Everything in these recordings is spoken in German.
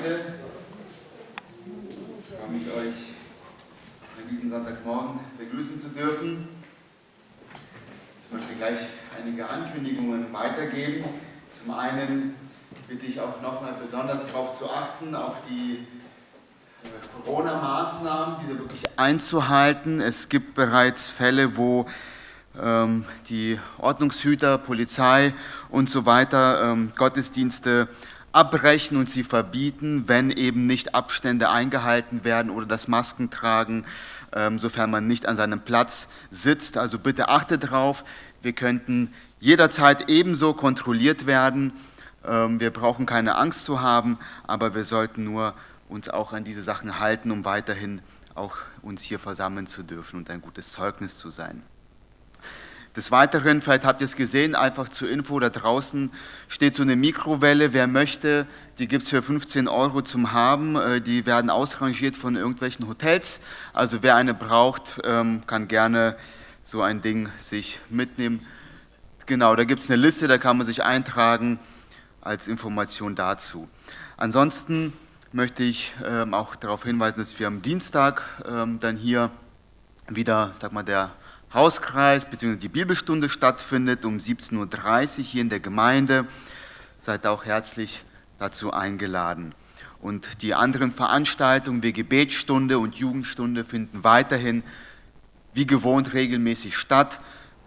Gemeinde. Ich freue mich, euch an diesem Sonntagmorgen begrüßen zu dürfen. Ich möchte gleich einige Ankündigungen weitergeben. Zum einen bitte ich auch nochmal besonders darauf zu achten, auf die äh, Corona-Maßnahmen, diese wirklich einzuhalten. Es gibt bereits Fälle, wo ähm, die Ordnungshüter, Polizei und so weiter ähm, Gottesdienste abbrechen und sie verbieten, wenn eben nicht Abstände eingehalten werden oder das Maskentragen, ähm, sofern man nicht an seinem Platz sitzt. Also bitte achtet darauf, wir könnten jederzeit ebenso kontrolliert werden. Ähm, wir brauchen keine Angst zu haben, aber wir sollten nur uns auch an diese Sachen halten, um weiterhin auch uns hier versammeln zu dürfen und ein gutes Zeugnis zu sein. Des Weiteren, vielleicht habt ihr es gesehen, einfach zur Info, da draußen steht so eine Mikrowelle, wer möchte, die gibt es für 15 Euro zum Haben, äh, die werden ausrangiert von irgendwelchen Hotels, also wer eine braucht, ähm, kann gerne so ein Ding sich mitnehmen. Genau, da gibt es eine Liste, da kann man sich eintragen als Information dazu. Ansonsten möchte ich ähm, auch darauf hinweisen, dass wir am Dienstag ähm, dann hier wieder, sag mal, der Hauskreis bzw. die Bibelstunde stattfindet um 17.30 Uhr hier in der Gemeinde. Seid auch herzlich dazu eingeladen. Und die anderen Veranstaltungen wie Gebetsstunde und Jugendstunde finden weiterhin wie gewohnt regelmäßig statt.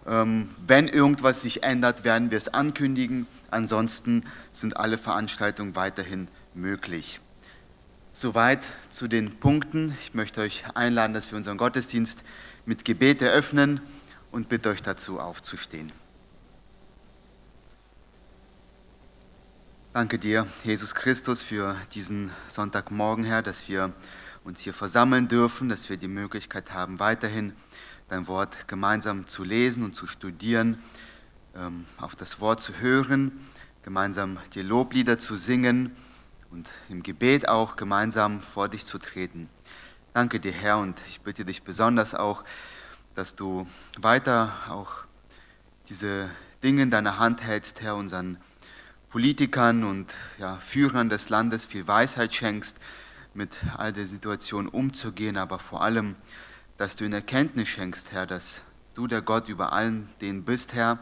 Ähm, wenn irgendwas sich ändert, werden wir es ankündigen. Ansonsten sind alle Veranstaltungen weiterhin möglich. Soweit zu den Punkten. Ich möchte euch einladen, dass wir unseren Gottesdienst mit Gebet eröffnen und bitte euch dazu aufzustehen. Danke dir, Jesus Christus, für diesen Sonntagmorgen, Herr, dass wir uns hier versammeln dürfen, dass wir die Möglichkeit haben, weiterhin dein Wort gemeinsam zu lesen und zu studieren, ähm, auf das Wort zu hören, gemeinsam die Loblieder zu singen und im Gebet auch gemeinsam vor dich zu treten. Danke dir, Herr, und ich bitte dich besonders auch, dass du weiter auch diese Dinge in deiner Hand hältst, Herr, unseren Politikern und ja, Führern des Landes viel Weisheit schenkst, mit all der Situation umzugehen, aber vor allem, dass du in Erkenntnis schenkst, Herr, dass du der Gott über allen denen bist, Herr,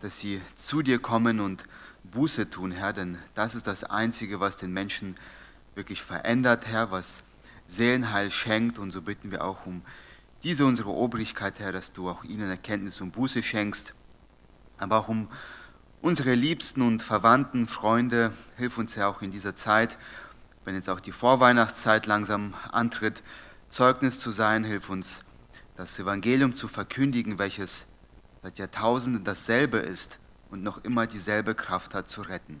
dass sie zu dir kommen und Buße tun, Herr, denn das ist das Einzige, was den Menschen wirklich verändert, Herr, was Seelenheil schenkt. Und so bitten wir auch um diese unsere Obrigkeit, Herr, dass du auch ihnen Erkenntnis und Buße schenkst, aber auch um unsere Liebsten und Verwandten, Freunde, hilf uns, Herr, auch in dieser Zeit, wenn jetzt auch die Vorweihnachtszeit langsam antritt, Zeugnis zu sein, hilf uns, das Evangelium zu verkündigen, welches seit Jahrtausenden dasselbe ist und noch immer dieselbe Kraft hat zu retten.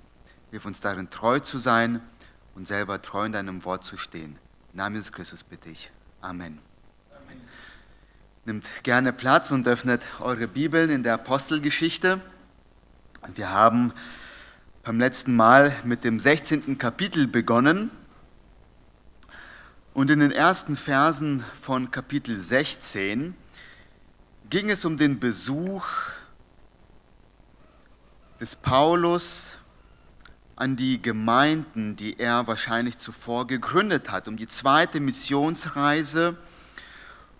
Hilf uns darin treu zu sein und selber treu in deinem Wort zu stehen. Namen Jesus Christus bitte ich. Amen. Amen. Nimmt gerne Platz und öffnet eure Bibeln in der Apostelgeschichte. Wir haben beim letzten Mal mit dem 16. Kapitel begonnen. Und in den ersten Versen von Kapitel 16 ging es um den Besuch des Paulus an die Gemeinden, die er wahrscheinlich zuvor gegründet hat, um die zweite Missionsreise.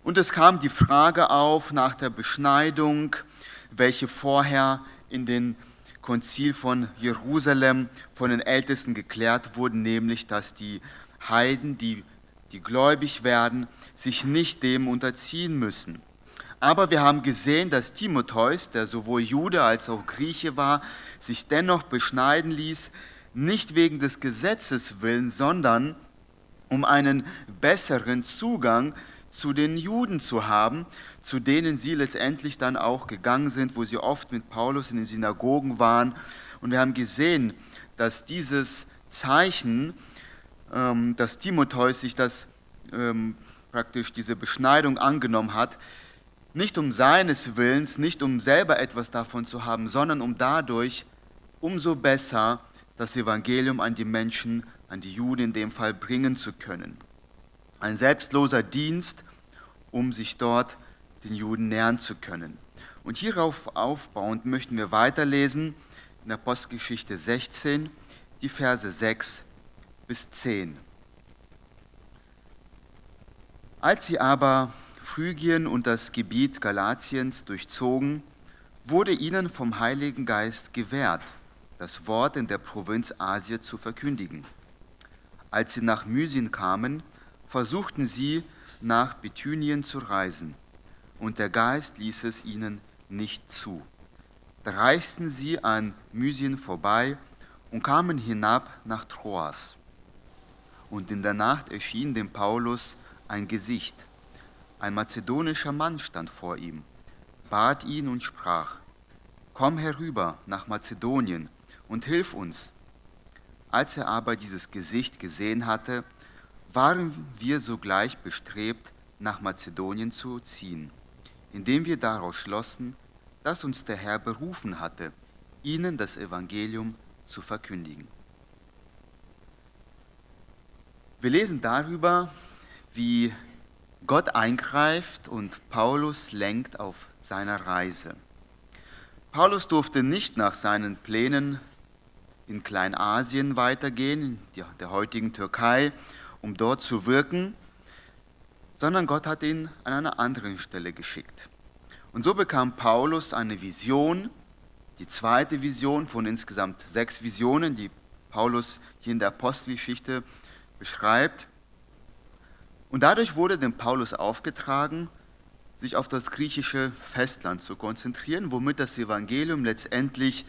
Und es kam die Frage auf nach der Beschneidung, welche vorher in den Konzil von Jerusalem von den Ältesten geklärt wurden, nämlich dass die Heiden, die, die gläubig werden, sich nicht dem unterziehen müssen. Aber wir haben gesehen, dass Timotheus, der sowohl Jude als auch Grieche war, sich dennoch beschneiden ließ, nicht wegen des Gesetzes willen, sondern um einen besseren Zugang zu den Juden zu haben, zu denen sie letztendlich dann auch gegangen sind, wo sie oft mit Paulus in den Synagogen waren. Und wir haben gesehen, dass dieses Zeichen, ähm, dass Timotheus sich das ähm, praktisch diese Beschneidung angenommen hat, nicht um seines Willens, nicht um selber etwas davon zu haben, sondern um dadurch umso besser das Evangelium an die Menschen, an die Juden in dem Fall bringen zu können. Ein selbstloser Dienst, um sich dort den Juden nähern zu können. Und hierauf aufbauend möchten wir weiterlesen in der Postgeschichte 16, die Verse 6 bis 10. Als sie aber Phrygien und das Gebiet Galatiens durchzogen, wurde ihnen vom Heiligen Geist gewährt, das Wort in der Provinz Asia zu verkündigen. Als sie nach Mysien kamen, versuchten sie, nach Bithynien zu reisen, und der Geist ließ es ihnen nicht zu. Da reisten sie an Mysien vorbei und kamen hinab nach Troas. Und in der Nacht erschien dem Paulus ein Gesicht. Ein mazedonischer Mann stand vor ihm, bat ihn und sprach, Komm herüber nach Mazedonien und hilf uns. Als er aber dieses Gesicht gesehen hatte, waren wir sogleich bestrebt, nach Mazedonien zu ziehen, indem wir daraus schlossen, dass uns der Herr berufen hatte, ihnen das Evangelium zu verkündigen. Wir lesen darüber, wie Gott eingreift und Paulus lenkt auf seiner Reise. Paulus durfte nicht nach seinen Plänen in Kleinasien weitergehen, in der heutigen Türkei, um dort zu wirken, sondern Gott hat ihn an einer anderen Stelle geschickt. Und so bekam Paulus eine Vision, die zweite Vision von insgesamt sechs Visionen, die Paulus hier in der Apostelgeschichte beschreibt. Und dadurch wurde dem Paulus aufgetragen, sich auf das griechische Festland zu konzentrieren, womit das Evangelium letztendlich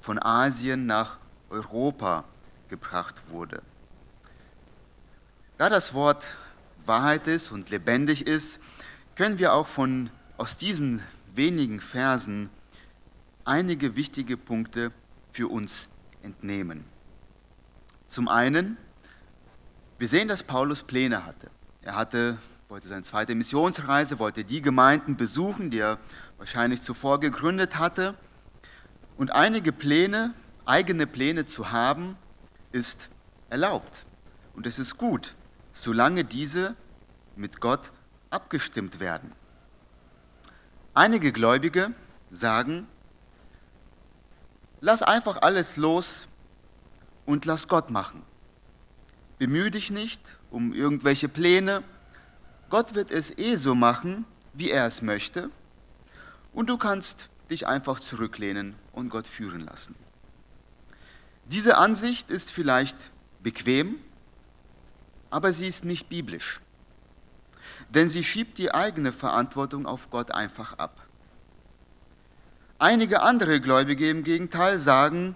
von Asien nach Europa gebracht wurde. Da das Wort Wahrheit ist und lebendig ist, können wir auch von, aus diesen wenigen Versen einige wichtige Punkte für uns entnehmen. Zum einen, wir sehen, dass Paulus Pläne hatte. Er hatte, wollte seine zweite Missionsreise, wollte die Gemeinden besuchen, die er wahrscheinlich zuvor gegründet hatte. Und einige Pläne, eigene Pläne zu haben, ist erlaubt. Und es ist gut, solange diese mit Gott abgestimmt werden. Einige Gläubige sagen, lass einfach alles los und lass Gott machen. Bemühe dich nicht um irgendwelche Pläne. Gott wird es eh so machen, wie er es möchte. Und du kannst dich einfach zurücklehnen und Gott führen lassen. Diese Ansicht ist vielleicht bequem, aber sie ist nicht biblisch. Denn sie schiebt die eigene Verantwortung auf Gott einfach ab. Einige andere Gläubige im Gegenteil sagen,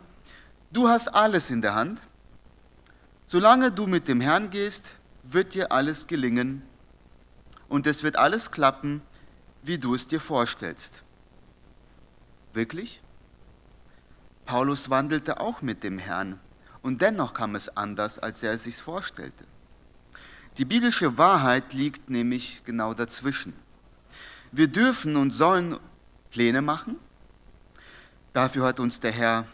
du hast alles in der Hand Solange du mit dem Herrn gehst, wird dir alles gelingen und es wird alles klappen, wie du es dir vorstellst. Wirklich? Paulus wandelte auch mit dem Herrn und dennoch kam es anders, als er es sich vorstellte. Die biblische Wahrheit liegt nämlich genau dazwischen. Wir dürfen und sollen Pläne machen. Dafür hat uns der Herr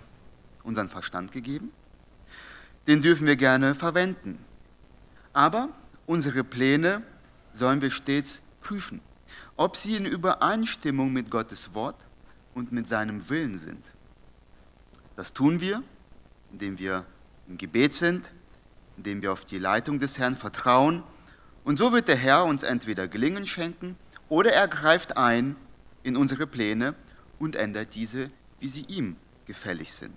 unseren Verstand gegeben den dürfen wir gerne verwenden. Aber unsere Pläne sollen wir stets prüfen, ob sie in Übereinstimmung mit Gottes Wort und mit seinem Willen sind. Das tun wir, indem wir im Gebet sind, indem wir auf die Leitung des Herrn vertrauen. Und so wird der Herr uns entweder Gelingen schenken oder er greift ein in unsere Pläne und ändert diese, wie sie ihm gefällig sind.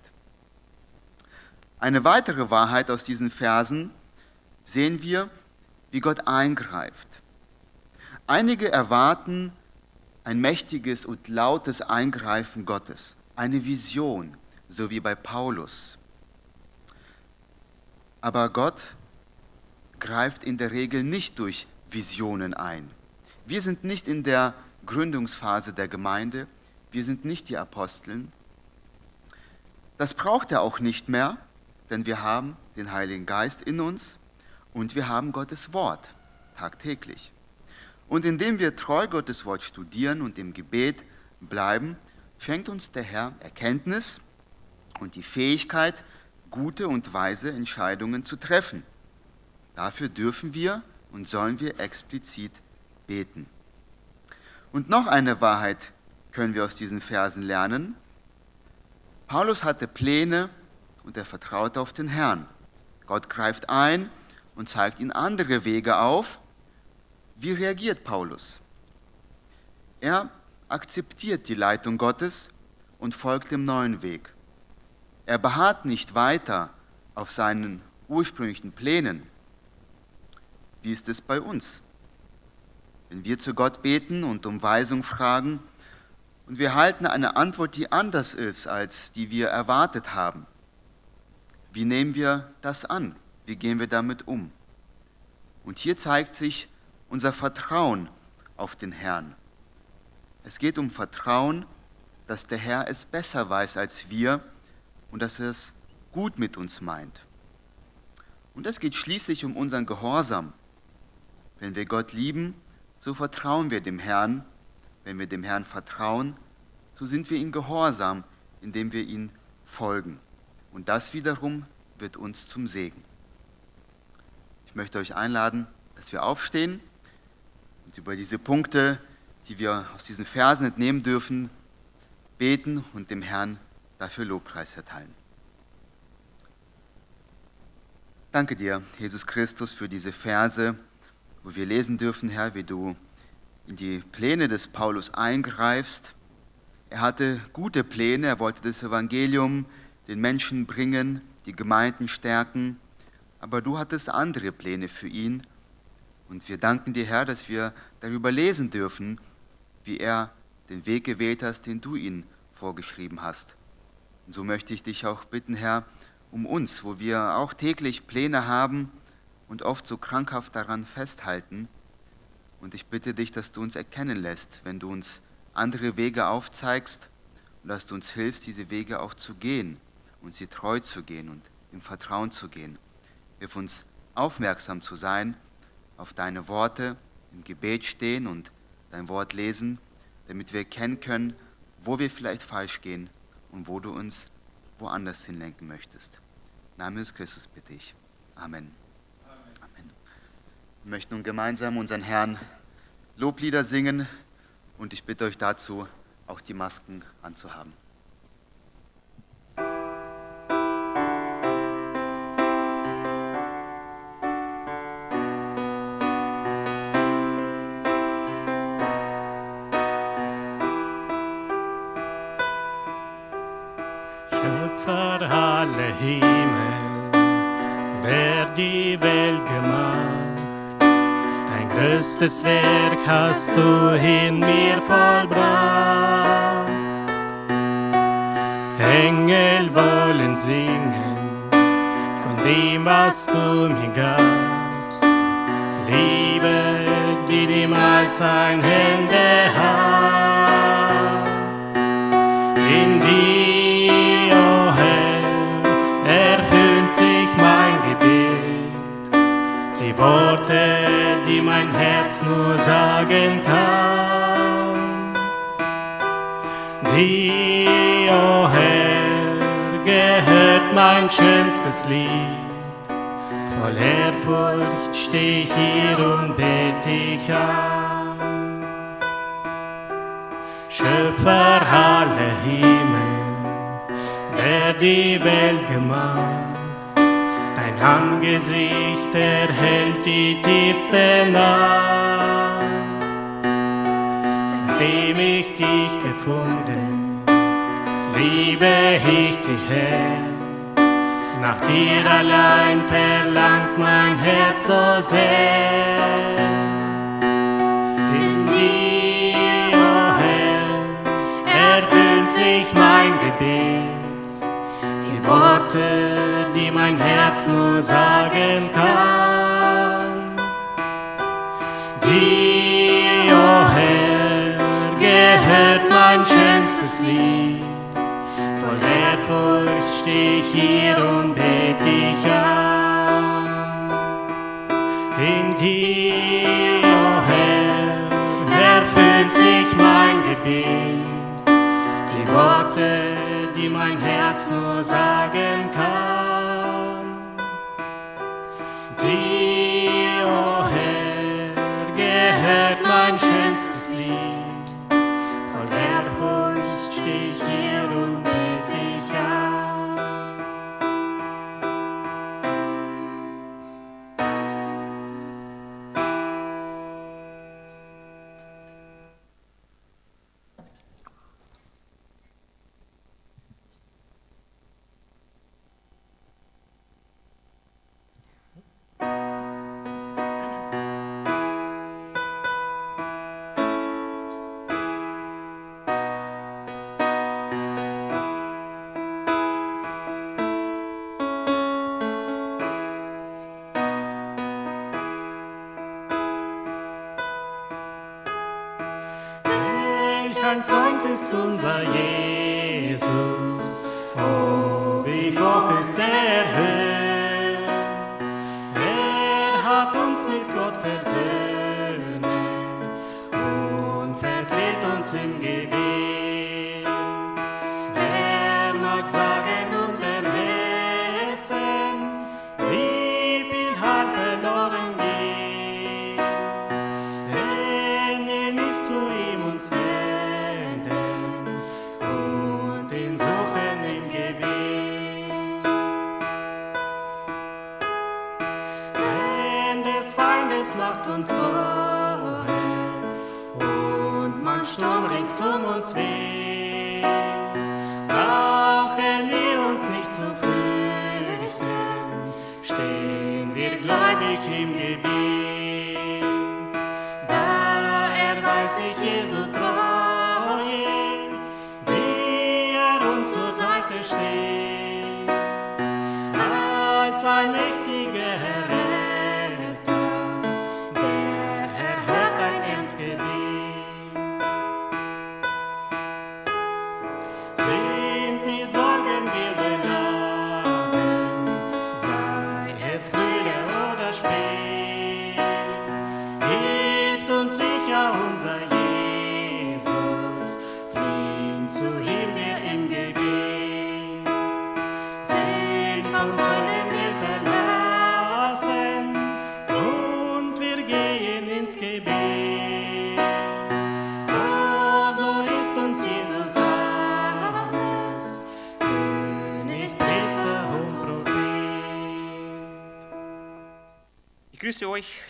Eine weitere Wahrheit aus diesen Versen sehen wir, wie Gott eingreift. Einige erwarten ein mächtiges und lautes Eingreifen Gottes, eine Vision, so wie bei Paulus. Aber Gott greift in der Regel nicht durch Visionen ein. Wir sind nicht in der Gründungsphase der Gemeinde, wir sind nicht die Aposteln. Das braucht er auch nicht mehr, denn wir haben den Heiligen Geist in uns und wir haben Gottes Wort tagtäglich. Und indem wir treu Gottes Wort studieren und im Gebet bleiben, schenkt uns der Herr Erkenntnis und die Fähigkeit, gute und weise Entscheidungen zu treffen. Dafür dürfen wir und sollen wir explizit beten. Und noch eine Wahrheit können wir aus diesen Versen lernen. Paulus hatte Pläne und er vertraute auf den Herrn. Gott greift ein und zeigt ihnen andere Wege auf. Wie reagiert Paulus? Er akzeptiert die Leitung Gottes und folgt dem neuen Weg. Er beharrt nicht weiter auf seinen ursprünglichen Plänen. Wie ist es bei uns? Wenn wir zu Gott beten und um Weisung fragen und wir halten eine Antwort, die anders ist, als die wir erwartet haben, wie nehmen wir das an? Wie gehen wir damit um? Und hier zeigt sich unser Vertrauen auf den Herrn. Es geht um Vertrauen, dass der Herr es besser weiß als wir und dass er es gut mit uns meint. Und es geht schließlich um unseren Gehorsam. Wenn wir Gott lieben, so vertrauen wir dem Herrn. Wenn wir dem Herrn vertrauen, so sind wir ihm gehorsam, indem wir ihm folgen. Und das wiederum wird uns zum Segen. Ich möchte euch einladen, dass wir aufstehen und über diese Punkte, die wir aus diesen Versen entnehmen dürfen, beten und dem Herrn dafür Lobpreis erteilen. Danke dir, Jesus Christus, für diese Verse, wo wir lesen dürfen, Herr, wie du in die Pläne des Paulus eingreifst. Er hatte gute Pläne, er wollte das Evangelium den Menschen bringen, die Gemeinden stärken, aber du hattest andere Pläne für ihn. Und wir danken dir, Herr, dass wir darüber lesen dürfen, wie er den Weg gewählt hast, den du ihm vorgeschrieben hast. Und so möchte ich dich auch bitten, Herr, um uns, wo wir auch täglich Pläne haben und oft so krankhaft daran festhalten. Und ich bitte dich, dass du uns erkennen lässt, wenn du uns andere Wege aufzeigst und dass du uns hilfst, diese Wege auch zu gehen und sie treu zu gehen und im Vertrauen zu gehen. Hilf uns aufmerksam zu sein auf deine Worte, im Gebet stehen und dein Wort lesen, damit wir erkennen können, wo wir vielleicht falsch gehen und wo du uns woanders hinlenken möchtest. Name des Christus bitte ich. Amen. Amen. Wir möchten nun gemeinsam unseren Herrn Loblieder singen und ich bitte euch dazu, auch die Masken anzuhaben. Größtes Werk hast du in mir vollbracht. Engel wollen singen von dem, was du mir gabst. Liebe, die niemals ein Hände hat. In dir, oh Herr, erfüllt sich mein Gebet. Die Worte Herz nur sagen kann. Dir, oh Herr, gehört mein schönstes Lied. Voll Ehrfurcht steh ich hier und bete dich an. Schöpfer aller Himmel, der die Welt gemacht Angesicht erhält die tiefste Nacht. Seitdem ich dich gefunden, liebe ich dich, Herr. Nach dir allein verlangt mein Herz so sehr. In dir, oh Herr, erfüllt sich mein Gebet. Die Worte mein Herz nur sagen kann. Dir, oh Herr, gehört mein schönstes Lied. Voll Ehrfurcht steh ich hier und bete dich an. In dir, oh Herr, erfüllt sich mein Gebet. Die Worte, die mein Herz nur sagen kann.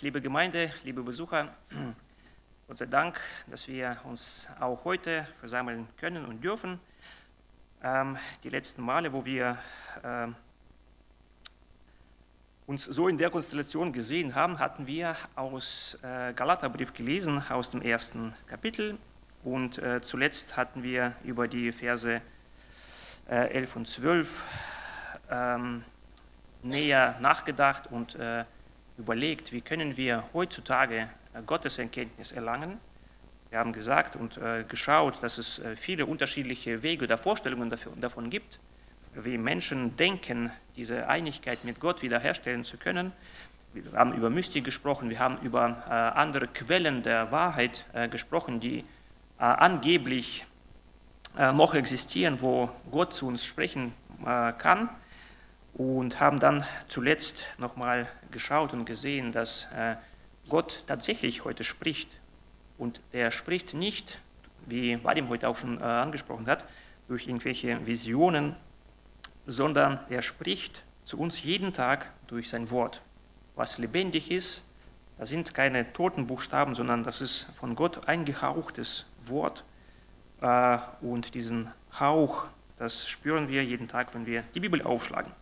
Liebe Gemeinde, liebe Besucher. Gott sei Dank, dass wir uns auch heute versammeln können und dürfen. Ähm, die letzten Male, wo wir ähm, uns so in der Konstellation gesehen haben, hatten wir aus äh, Galaterbrief gelesen, aus dem ersten Kapitel. Und äh, zuletzt hatten wir über die Verse äh, 11 und 12 ähm, näher nachgedacht und äh, überlegt, wie können wir heutzutage äh, Gotteserkenntnis erlangen. Wir haben gesagt und äh, geschaut, dass es äh, viele unterschiedliche Wege oder Vorstellungen davon gibt, wie Menschen denken, diese Einigkeit mit Gott wiederherstellen zu können. Wir haben über Mystik gesprochen, wir haben über andere Quellen der Wahrheit gesprochen, die angeblich noch existieren, wo Gott zu uns sprechen kann und haben dann zuletzt nochmal geschaut und gesehen, dass äh, Gott tatsächlich heute spricht. Und der spricht nicht, wie Vadim heute auch schon äh, angesprochen hat, durch irgendwelche Visionen, sondern er spricht zu uns jeden Tag durch sein Wort. Was lebendig ist, das sind keine toten Buchstaben, sondern das ist von Gott eingehauchtes Wort. Äh, Und diesen Hauch, das spüren wir jeden Tag, wenn wir die Bibel aufschlagen.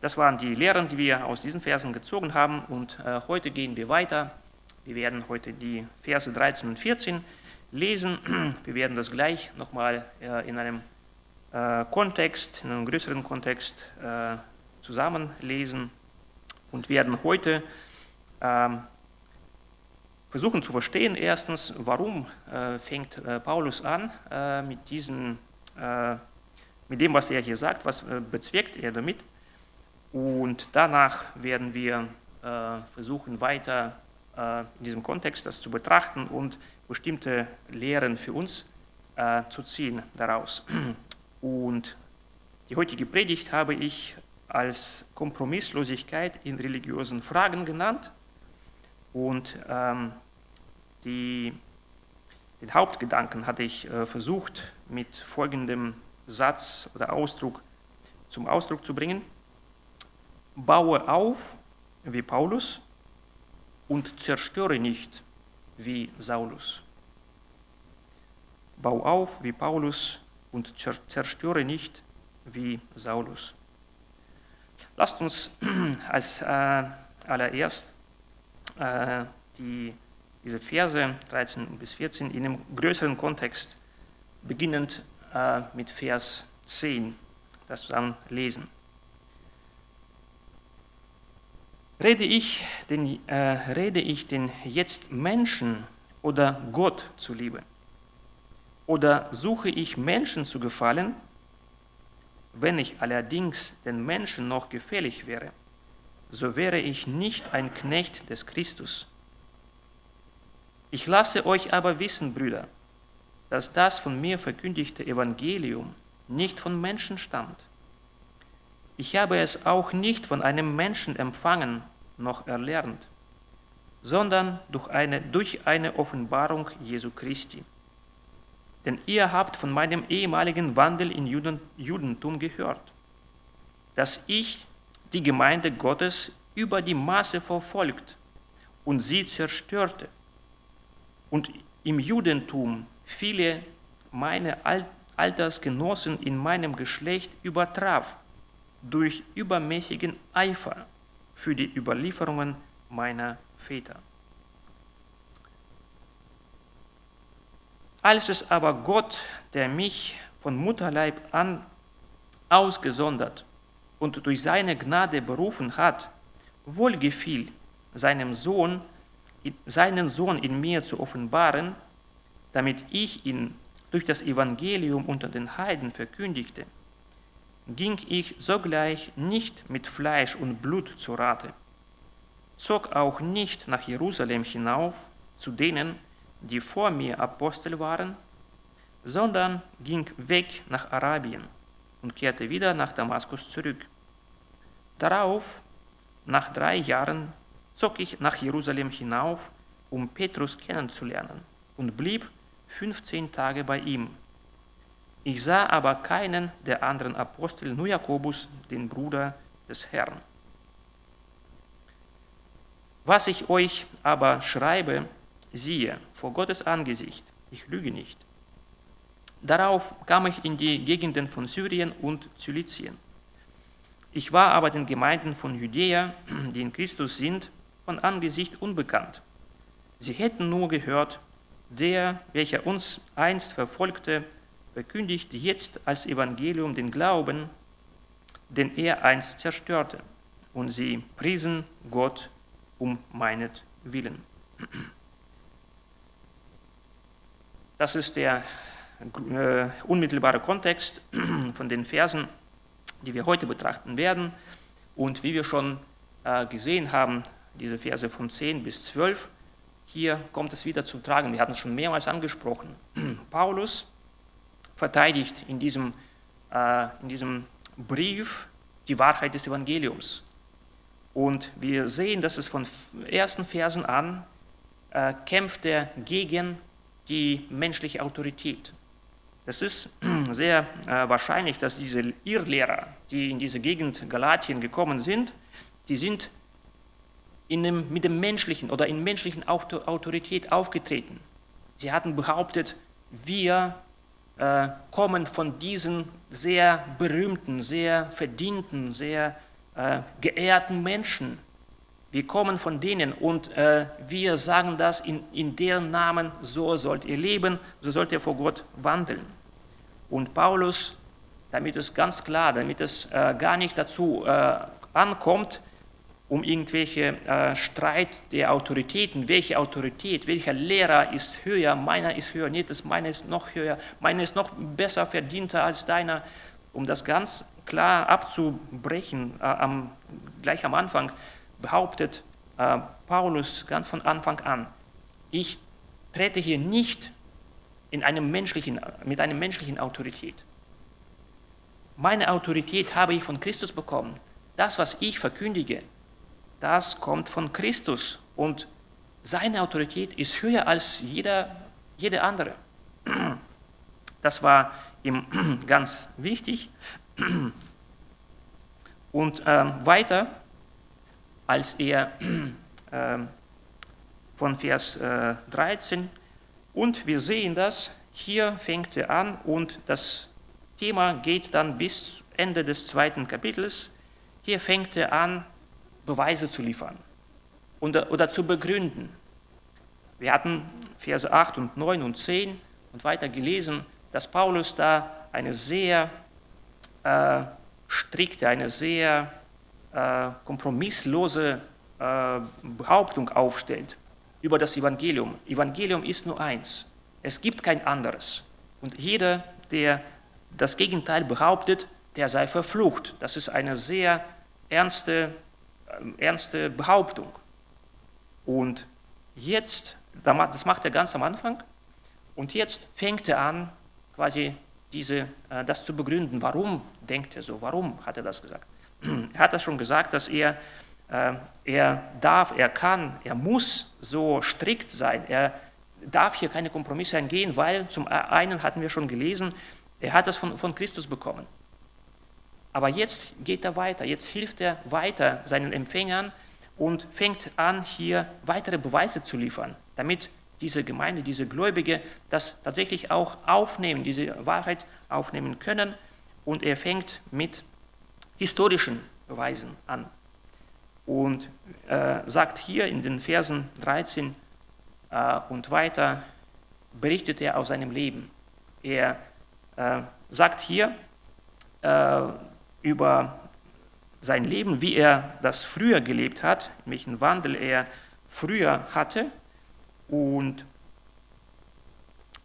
Das waren die Lehren, die wir aus diesen Versen gezogen haben. Und äh, heute gehen wir weiter. Wir werden heute die Verse 13 und 14 lesen. Wir werden das gleich nochmal äh, in einem äh, Kontext, in einem größeren Kontext äh, zusammenlesen und werden heute ähm, versuchen zu verstehen, erstens, warum äh, fängt äh, Paulus an mit, diesen, mit dem, was er hier sagt, was bezweckt er damit. Und danach werden wir äh, versuchen, weiter äh, in diesem Kontext das zu betrachten und bestimmte Lehren für uns äh, zu ziehen daraus. Und die heutige Predigt habe ich als Kompromisslosigkeit in religiösen Fragen genannt. Und ähm, die, den Hauptgedanken hatte ich äh, versucht, mit folgendem Satz oder Ausdruck zum Ausdruck zu bringen. Baue auf wie Paulus und zerstöre nicht wie Saulus. Bau auf wie Paulus und zer- zerstöre nicht wie Saulus. Lasst uns als äh, allererst äh, die, diese Verse 13 bis 14 in einem größeren Kontext, beginnend äh, mit Vers 10, das zusammen lesen. Rede ich, denn, äh, rede ich denn jetzt Menschen oder Gott zuliebe? Oder suche ich Menschen zu gefallen? Wenn ich allerdings den Menschen noch gefällig wäre, so wäre ich nicht ein Knecht des Christus. Ich lasse euch aber wissen, Brüder, dass das von mir verkündigte Evangelium nicht von Menschen stammt. Ich habe es auch nicht von einem Menschen empfangen noch erlernt, sondern durch eine, durch eine Offenbarung Jesu Christi. Denn ihr habt von meinem ehemaligen Wandel in Juden, Judentum gehört, dass ich die Gemeinde Gottes über die Maße verfolgt und sie zerstörte und im Judentum viele meiner Altersgenossen in meinem Geschlecht übertraf durch übermäßigen Eifer für die Überlieferungen meiner Väter. Als es aber Gott, der mich von Mutterleib an ausgesondert und durch seine Gnade berufen hat, wohlgefiel, seinem Sohn, seinen Sohn in mir zu offenbaren, damit ich ihn durch das Evangelium unter den Heiden verkündigte, ging ich sogleich nicht mit Fleisch und Blut zu Rate, zog auch nicht nach Jerusalem hinauf zu denen, die vor mir Apostel waren, sondern ging weg nach Arabien und kehrte wieder nach Damaskus zurück. Darauf, nach drei Jahren, zog ich nach Jerusalem hinauf, um Petrus kennenzulernen, und blieb 15 Tage bei ihm. Ich sah aber keinen der anderen Apostel, nur Jakobus, den Bruder des Herrn. Was ich euch aber schreibe, siehe, vor Gottes Angesicht, ich lüge nicht. Darauf kam ich in die Gegenden von Syrien und Zilizien. Ich war aber den Gemeinden von Judäa, die in Christus sind, von Angesicht unbekannt. Sie hätten nur gehört, der, welcher uns einst verfolgte, verkündigt jetzt als Evangelium den Glauben, den er einst zerstörte. Und sie priesen Gott um meinetwillen. Das ist der äh, unmittelbare Kontext von den Versen, die wir heute betrachten werden. Und wie wir schon äh, gesehen haben, diese Verse von 10 bis 12, hier kommt es wieder zum Tragen. Wir hatten es schon mehrmals angesprochen. Paulus verteidigt in diesem, äh, in diesem Brief die Wahrheit des Evangeliums. Und wir sehen, dass es von ersten Versen an äh, kämpft er gegen die menschliche Autorität. Es ist sehr äh, wahrscheinlich, dass diese Irrlehrer, die in diese Gegend Galatien gekommen sind, die sind dem, mit dem menschlichen oder in menschlichen Autorität aufgetreten. Sie hatten behauptet, wir äh, kommen von diesen sehr berühmten, sehr verdienten, sehr äh, geehrten Menschen. Wir kommen von denen und äh, wir sagen das in, in deren Namen, so sollt ihr leben, so sollt ihr vor Gott wandeln. Und Paulus, damit es ganz klar, damit es äh, gar nicht dazu äh, ankommt, um irgendwelche äh, Streit der Autoritäten, welche Autorität, welcher Lehrer ist höher, meiner ist höher, nicht, das meine ist noch höher, meiner ist noch besser verdienter als deiner, um das ganz klar abzubrechen, äh, am, gleich am Anfang behauptet äh, Paulus ganz von Anfang an, ich trete hier nicht in einem menschlichen, mit einer menschlichen Autorität. Meine Autorität habe ich von Christus bekommen. Das, was ich verkündige, das kommt von Christus und seine Autorität ist höher als jeder, jede andere. Das war ihm ganz wichtig. Und ähm, weiter, als er äh, von Vers äh, 13 und wir sehen das, hier fängt er an und das Thema geht dann bis Ende des zweiten Kapitels. Hier fängt er an, Beweise zu liefern oder, oder zu begründen. Wir hatten Verse 8 und 9 und 10 und weiter gelesen, dass Paulus da eine sehr äh, strikte, eine sehr äh, kompromisslose äh, Behauptung aufstellt über das Evangelium. Evangelium ist nur eins. Es gibt kein anderes. Und jeder, der das Gegenteil behauptet, der sei verflucht. Das ist eine sehr ernste, ernste Behauptung. Und jetzt, das macht er ganz am Anfang, und jetzt fängt er an, quasi diese, äh, das zu begründen. Warum denkt er so? Warum hat er das gesagt? Er hat das schon gesagt, dass er, äh, er darf, er kann, er muss so strikt sein. Er darf hier keine Kompromisse eingehen, weil zum einen hatten wir schon gelesen, er hat das von, von Christus bekommen. Aber jetzt geht er weiter, jetzt hilft er weiter seinen Empfängern und fängt an, hier weitere Beweise zu liefern, damit diese Gemeinde, diese Gläubige das tatsächlich auch aufnehmen, diese Wahrheit aufnehmen können. Und er fängt mit historischen Beweisen an und äh, sagt hier in den Versen 13 äh, und weiter, berichtet er aus seinem Leben. Er äh, sagt hier äh, über sein Leben, wie er das früher gelebt hat, welchen Wandel er früher hatte und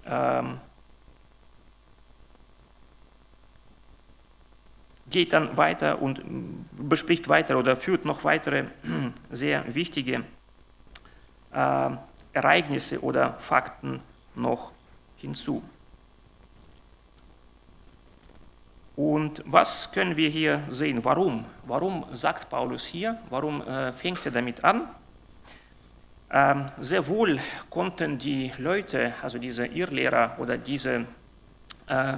ähm, geht dann weiter und bespricht weiter oder führt noch weitere sehr wichtige äh, Ereignisse oder Fakten noch hinzu. Und was können wir hier sehen? Warum? Warum sagt Paulus hier? Warum äh, fängt er damit an? Ähm, sehr wohl konnten die Leute, also diese Irrlehrer oder diese äh,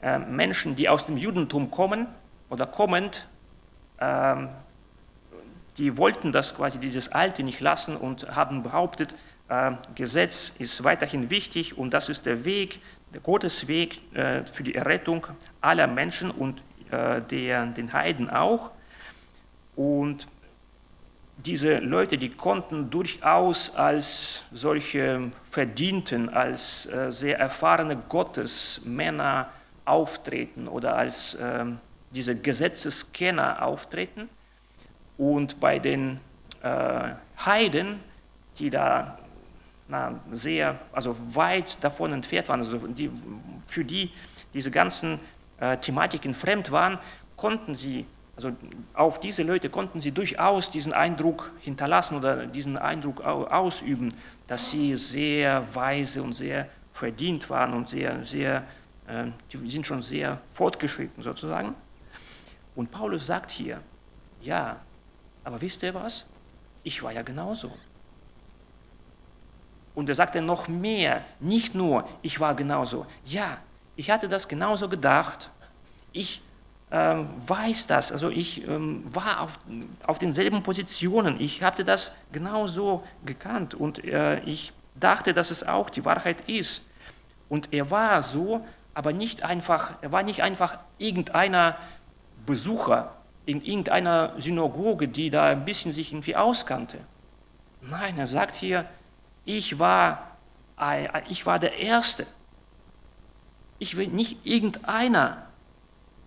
äh, Menschen, die aus dem Judentum kommen oder kommend, ähm, die wollten das quasi dieses Alte nicht lassen und haben behauptet, Gesetz ist weiterhin wichtig und das ist der Weg, Gottes Weg äh, für die Errettung aller Menschen und äh, der, den Heiden auch. Und diese Leute, die konnten durchaus als solche Verdienten, als äh, sehr erfahrene Gottesmänner auftreten oder als äh, diese Gesetzeskenner auftreten. Und bei den Heiden, die da na, sehr, also weit davon entfernt waren, also die, für die diese ganzen äh, Thematiken fremd waren, konnten sie, also auf diese Leute konnten sie durchaus diesen Eindruck hinterlassen oder diesen Eindruck ausüben, dass sie sehr weise und sehr verdient waren und sehr, sehr, äh, die sind schon sehr fortgeschritten sozusagen. Und Paulus sagt hier, ja, aber wisst ihr was? Ich war ja genauso. Und er sagte noch mehr, nicht nur, ich war genauso. Ja, ich hatte das genauso gedacht. Ich ähm, weiß das, also ich ähm, war auf, auf denselben Positionen. Ich hatte das genauso gekannt und äh, ich dachte, dass es auch die Wahrheit ist. Und er war so, aber nicht einfach, er war nicht einfach irgendeiner Besucher in irgendeiner Synagoge, die da ein bisschen sich irgendwie auskannte. Nein, er sagt hier, ich war, ich war der Erste. Ich will nicht irgendeiner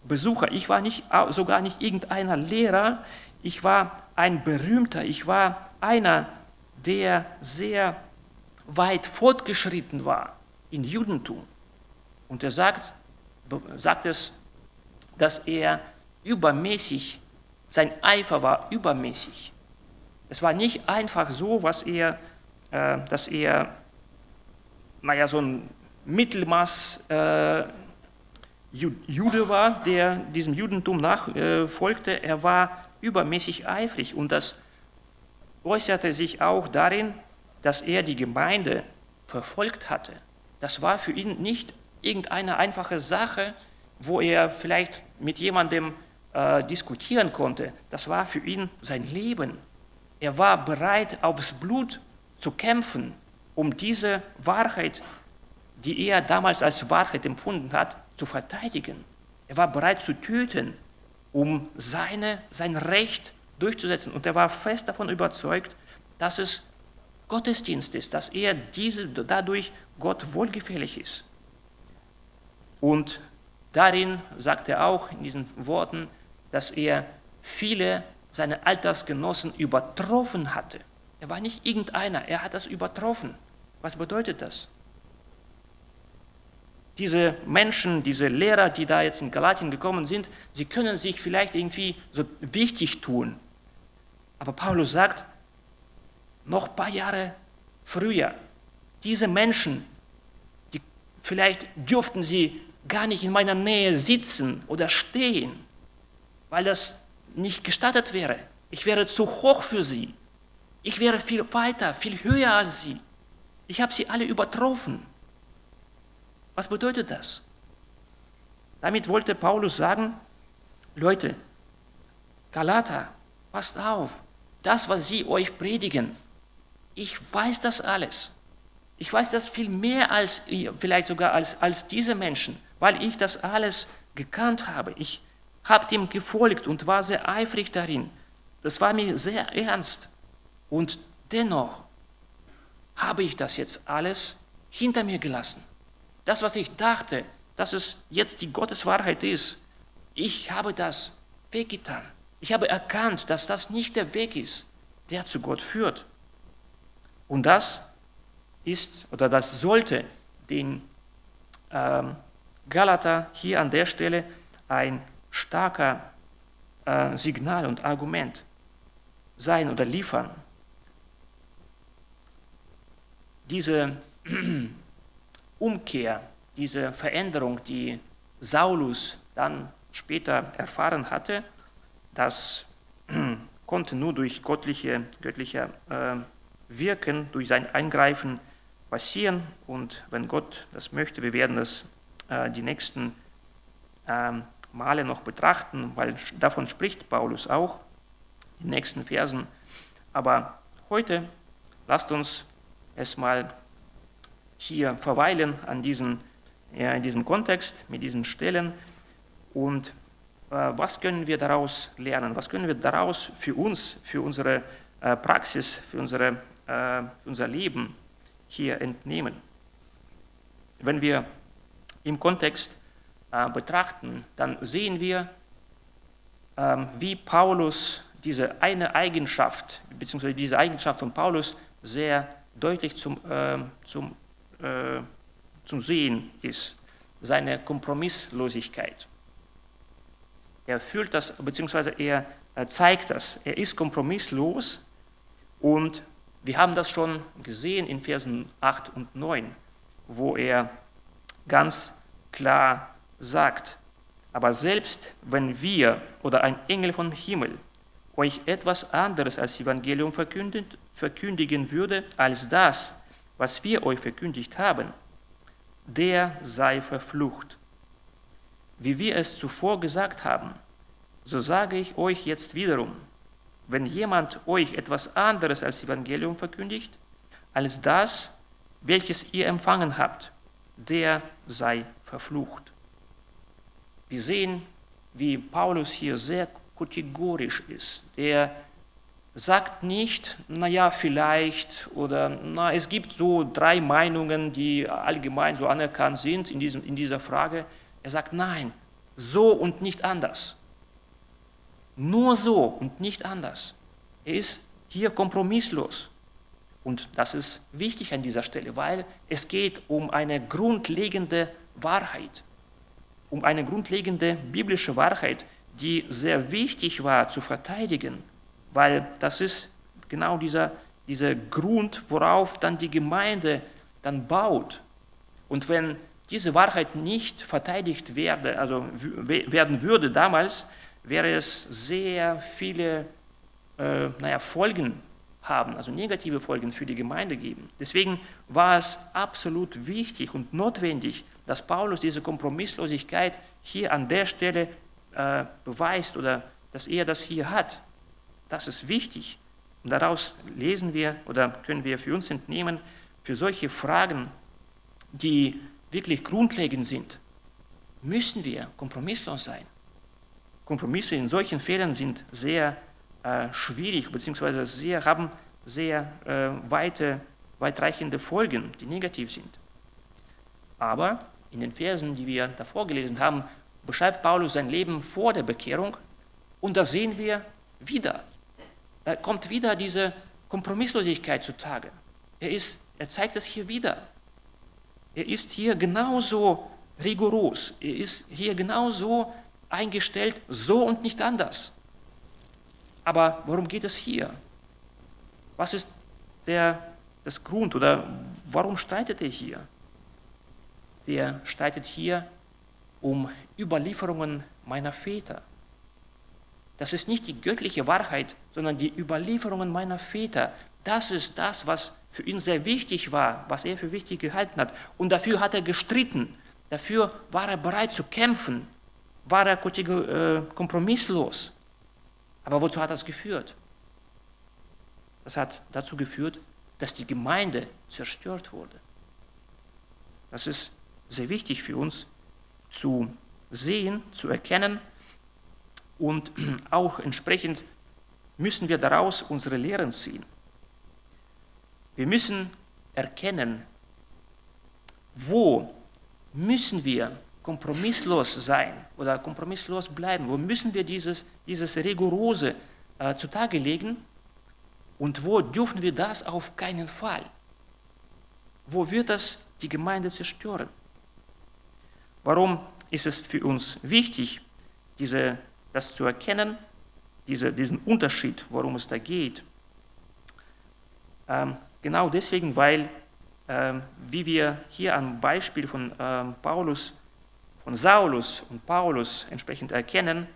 Besucher, ich war nicht, sogar nicht irgendeiner Lehrer, ich war ein Berühmter, ich war einer, der sehr weit fortgeschritten war in Judentum. Und er sagt, sagt es, dass er übermäßig, sein Eifer war übermäßig. Es war nicht einfach so, was er äh, dass er, naja, so ein Mittelmaß äh, Jude war, der diesem Judentum nachfolgte. er war übermäßig eifrig und das äußerte sich auch darin, dass er die Gemeinde verfolgt hatte. Das war für ihn nicht irgendeine einfache Sache, wo er vielleicht mit jemandem äh, diskutieren konnte. Das war für ihn sein Leben. Er war bereit, aufs Blut zu kämpfen, um diese Wahrheit, die er damals als Wahrheit empfunden hat, zu verteidigen. Er war bereit zu töten, um seine, sein Recht durchzusetzen. Und er war fest davon überzeugt, dass es Gottesdienst ist, dass er diese, dadurch Gott wohlgefällig ist. Und darin sagt er auch in diesen Worten, dass er viele seiner Altersgenossen übertroffen hatte. Er war nicht irgendeiner, er hat das übertroffen. Was bedeutet das? diese Menschen, diese Lehrer, die da jetzt in Galatien gekommen sind, sie können sich vielleicht irgendwie so wichtig tun. Aber Paulus sagt, noch ein paar Jahre früher, diese Menschen, die, vielleicht dürften sie gar nicht in meiner Nähe sitzen oder stehen, weil das nicht gestattet wäre. Ich wäre zu hoch für sie. Ich wäre viel weiter, viel höher als sie. Ich habe sie alle übertroffen. Was bedeutet das? Damit wollte Paulus sagen, Leute, Galater, passt auf, das, was sie euch predigen, ich weiß das alles. Ich weiß das viel mehr als ihr, vielleicht sogar als, als diese Menschen, weil ich das alles gekannt habe. Ich habe dem gefolgt und war sehr eifrig darin. Das war mir sehr ernst. Und dennoch habe ich das jetzt alles hinter mir gelassen. Das, was ich dachte, dass es jetzt die Gotteswahrheit ist, ich habe das weggetan. Ich habe erkannt, dass das nicht der Weg ist, der zu Gott führt. Und das ist oder das sollte den ähm, Galater hier an der Stelle ein starker äh, Signal und Argument sein oder liefern. Diese Umkehr, diese Veränderung, die Saulus dann später erfahren hatte, das konnte nur durch göttliche, göttliche äh, Wirken, durch sein Eingreifen passieren. Und wenn Gott das möchte, wir werden das äh, die nächsten äh, Male noch betrachten, weil davon spricht Paulus auch in den nächsten Versen. Aber heute lasst uns es mal hier verweilen an diesen, ja, in diesem Kontext, mit diesen Stellen und äh, was können wir daraus lernen, was können wir daraus für uns, für unsere äh, Praxis, für, unsere, äh, unser Leben hier entnehmen. Wenn wir im Kontext äh, betrachten, dann sehen wir, ähm, wie Paulus diese eine Eigenschaft, beziehungsweise diese Eigenschaft von Paulus sehr deutlich zum, äh, zum äh, zum Sehen ist, seine Kompromisslosigkeit. Er fühlt das, beziehungsweise er zeigt das. Er ist kompromisslos und wir haben das schon gesehen in Versen 8 und 9, wo er ganz klar sagt, aber selbst wenn wir oder ein Engel vom Himmel euch etwas anderes als Evangelium verkündigen würde, als das, was wir euch verkündigt haben, der sei verflucht. Wie wir es zuvor gesagt haben, so sage ich euch jetzt wiederum, wenn jemand euch etwas anderes als Evangelium verkündigt, als das, welches ihr empfangen habt, der sei verflucht. Wir sehen, wie Paulus hier sehr kategorisch ist. Der sagt nicht, naja, vielleicht oder na, es gibt so drei Meinungen, die allgemein so anerkannt sind in, diesem, in dieser Frage. Er sagt, nein, so und nicht anders. Nur so und nicht anders. Er ist hier kompromisslos. Und das ist wichtig an dieser Stelle, weil es geht um eine grundlegende Wahrheit, um eine grundlegende biblische Wahrheit, die sehr wichtig war zu verteidigen weil das ist genau dieser, dieser Grund, worauf dann die Gemeinde dann baut. Und wenn diese Wahrheit nicht verteidigt werde, also werden würde damals, wäre es sehr viele äh, naja, Folgen haben, also negative Folgen für die Gemeinde geben. Deswegen war es absolut wichtig und notwendig, dass Paulus diese Kompromisslosigkeit hier an der Stelle äh, beweist oder dass er das hier hat. Das ist wichtig. Und daraus lesen wir oder können wir für uns entnehmen, für solche Fragen, die wirklich grundlegend sind, müssen wir kompromisslos sein. Kompromisse in solchen Fällen sind sehr äh, schwierig bzw. Sehr, haben sehr äh, weite, weitreichende Folgen, die negativ sind. Aber in den Versen, die wir davor gelesen haben, beschreibt Paulus sein Leben vor der Bekehrung und da sehen wir wieder da kommt wieder diese Kompromisslosigkeit zutage. Er, ist, er zeigt es hier wieder. Er ist hier genauso rigoros. Er ist hier genauso eingestellt, so und nicht anders. Aber worum geht es hier? Was ist der, das Grund oder warum streitet er hier? Der streitet hier um Überlieferungen meiner Väter. Das ist nicht die göttliche Wahrheit, sondern die Überlieferungen meiner Väter. Das ist das, was für ihn sehr wichtig war, was er für wichtig gehalten hat. Und dafür hat er gestritten. Dafür war er bereit zu kämpfen. War er äh, kompromisslos. Aber wozu hat das geführt? Das hat dazu geführt, dass die Gemeinde zerstört wurde. Das ist sehr wichtig für uns zu sehen, zu erkennen und auch entsprechend müssen wir daraus unsere Lehren ziehen. Wir müssen erkennen, wo müssen wir kompromisslos sein oder kompromisslos bleiben, wo müssen wir dieses, dieses Rigorose äh, zutage legen und wo dürfen wir das auf keinen Fall? Wo wird das die Gemeinde zerstören? Warum ist es für uns wichtig, diese, das zu erkennen, diese, diesen Unterschied, worum es da geht? Ähm, genau deswegen, weil, ähm, wie wir hier am Beispiel von ähm, Paulus, von Saulus und Paulus entsprechend erkennen,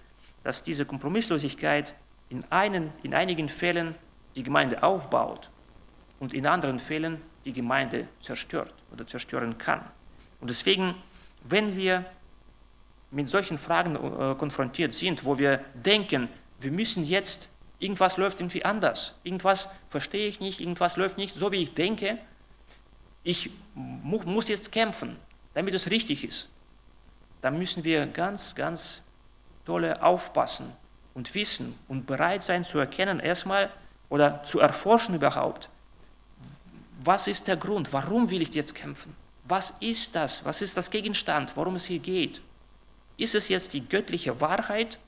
dass diese Kompromisslosigkeit in, einen, in einigen Fällen die Gemeinde aufbaut und in anderen Fällen die Gemeinde zerstört oder zerstören kann. Und deswegen, wenn wir mit solchen Fragen äh, konfrontiert sind, wo wir denken, wir müssen jetzt, irgendwas läuft irgendwie anders, irgendwas verstehe ich nicht, irgendwas läuft nicht so, wie ich denke, ich mu muss jetzt kämpfen, damit es richtig ist, dann müssen wir ganz, ganz tolle aufpassen und wissen und bereit sein zu erkennen, erstmal oder zu erforschen überhaupt, was ist der Grund, warum will ich jetzt kämpfen? Was ist das? Was ist das Gegenstand, worum es hier geht? Ist es jetzt die göttliche Wahrheit,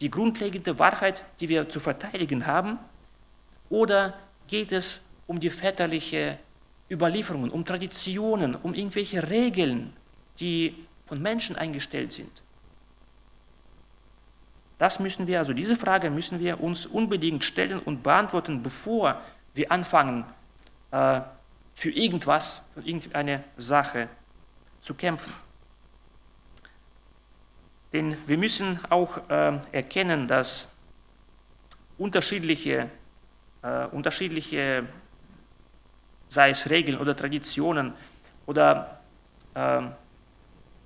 die grundlegende Wahrheit, die wir zu verteidigen haben? Oder geht es um die väterliche Überlieferungen, um Traditionen, um irgendwelche Regeln, die von Menschen eingestellt sind? Das müssen wir, also diese Frage müssen wir uns unbedingt stellen und beantworten, bevor wir anfangen, äh, für irgendwas, für irgendeine Sache zu kämpfen. Denn wir müssen auch äh, erkennen, dass unterschiedliche, äh, unterschiedliche, sei es Regeln oder Traditionen oder äh,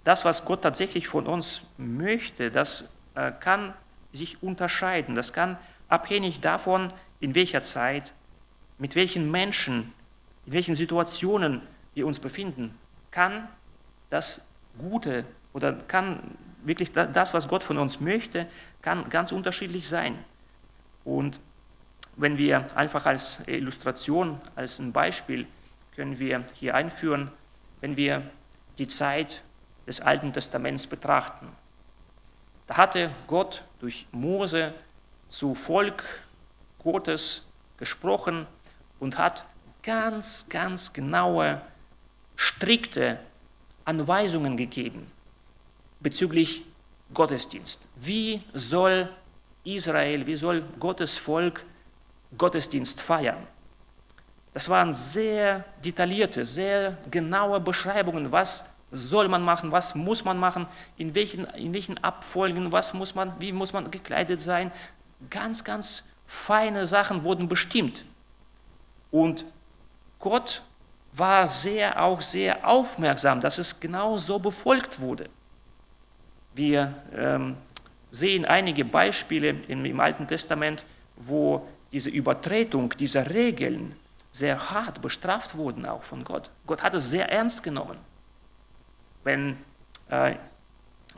das, was Gott tatsächlich von uns möchte, das äh, kann sich unterscheiden. Das kann abhängig davon, in welcher Zeit, mit welchen Menschen, in welchen Situationen wir uns befinden, kann das Gute oder kann wirklich das, was Gott von uns möchte, kann ganz unterschiedlich sein. Und wenn wir einfach als Illustration, als ein Beispiel, können wir hier einführen, wenn wir die Zeit des Alten Testaments betrachten. Da hatte Gott durch Mose zu Volk Gottes gesprochen und hat ganz, ganz genaue, strikte Anweisungen gegeben bezüglich Gottesdienst. Wie soll Israel, wie soll Gottes Volk Gottesdienst feiern? Das waren sehr detaillierte, sehr genaue Beschreibungen, was soll man machen, was muss man machen, in welchen, in welchen Abfolgen, was muss man, wie muss man gekleidet sein. Ganz, ganz feine Sachen wurden bestimmt. Und Gott war sehr, auch sehr aufmerksam, dass es genau so befolgt wurde. Wir ähm, sehen einige Beispiele im, im Alten Testament, wo diese Übertretung dieser Regeln sehr hart bestraft wurden, auch von Gott. Gott hat es sehr ernst genommen. Wenn äh,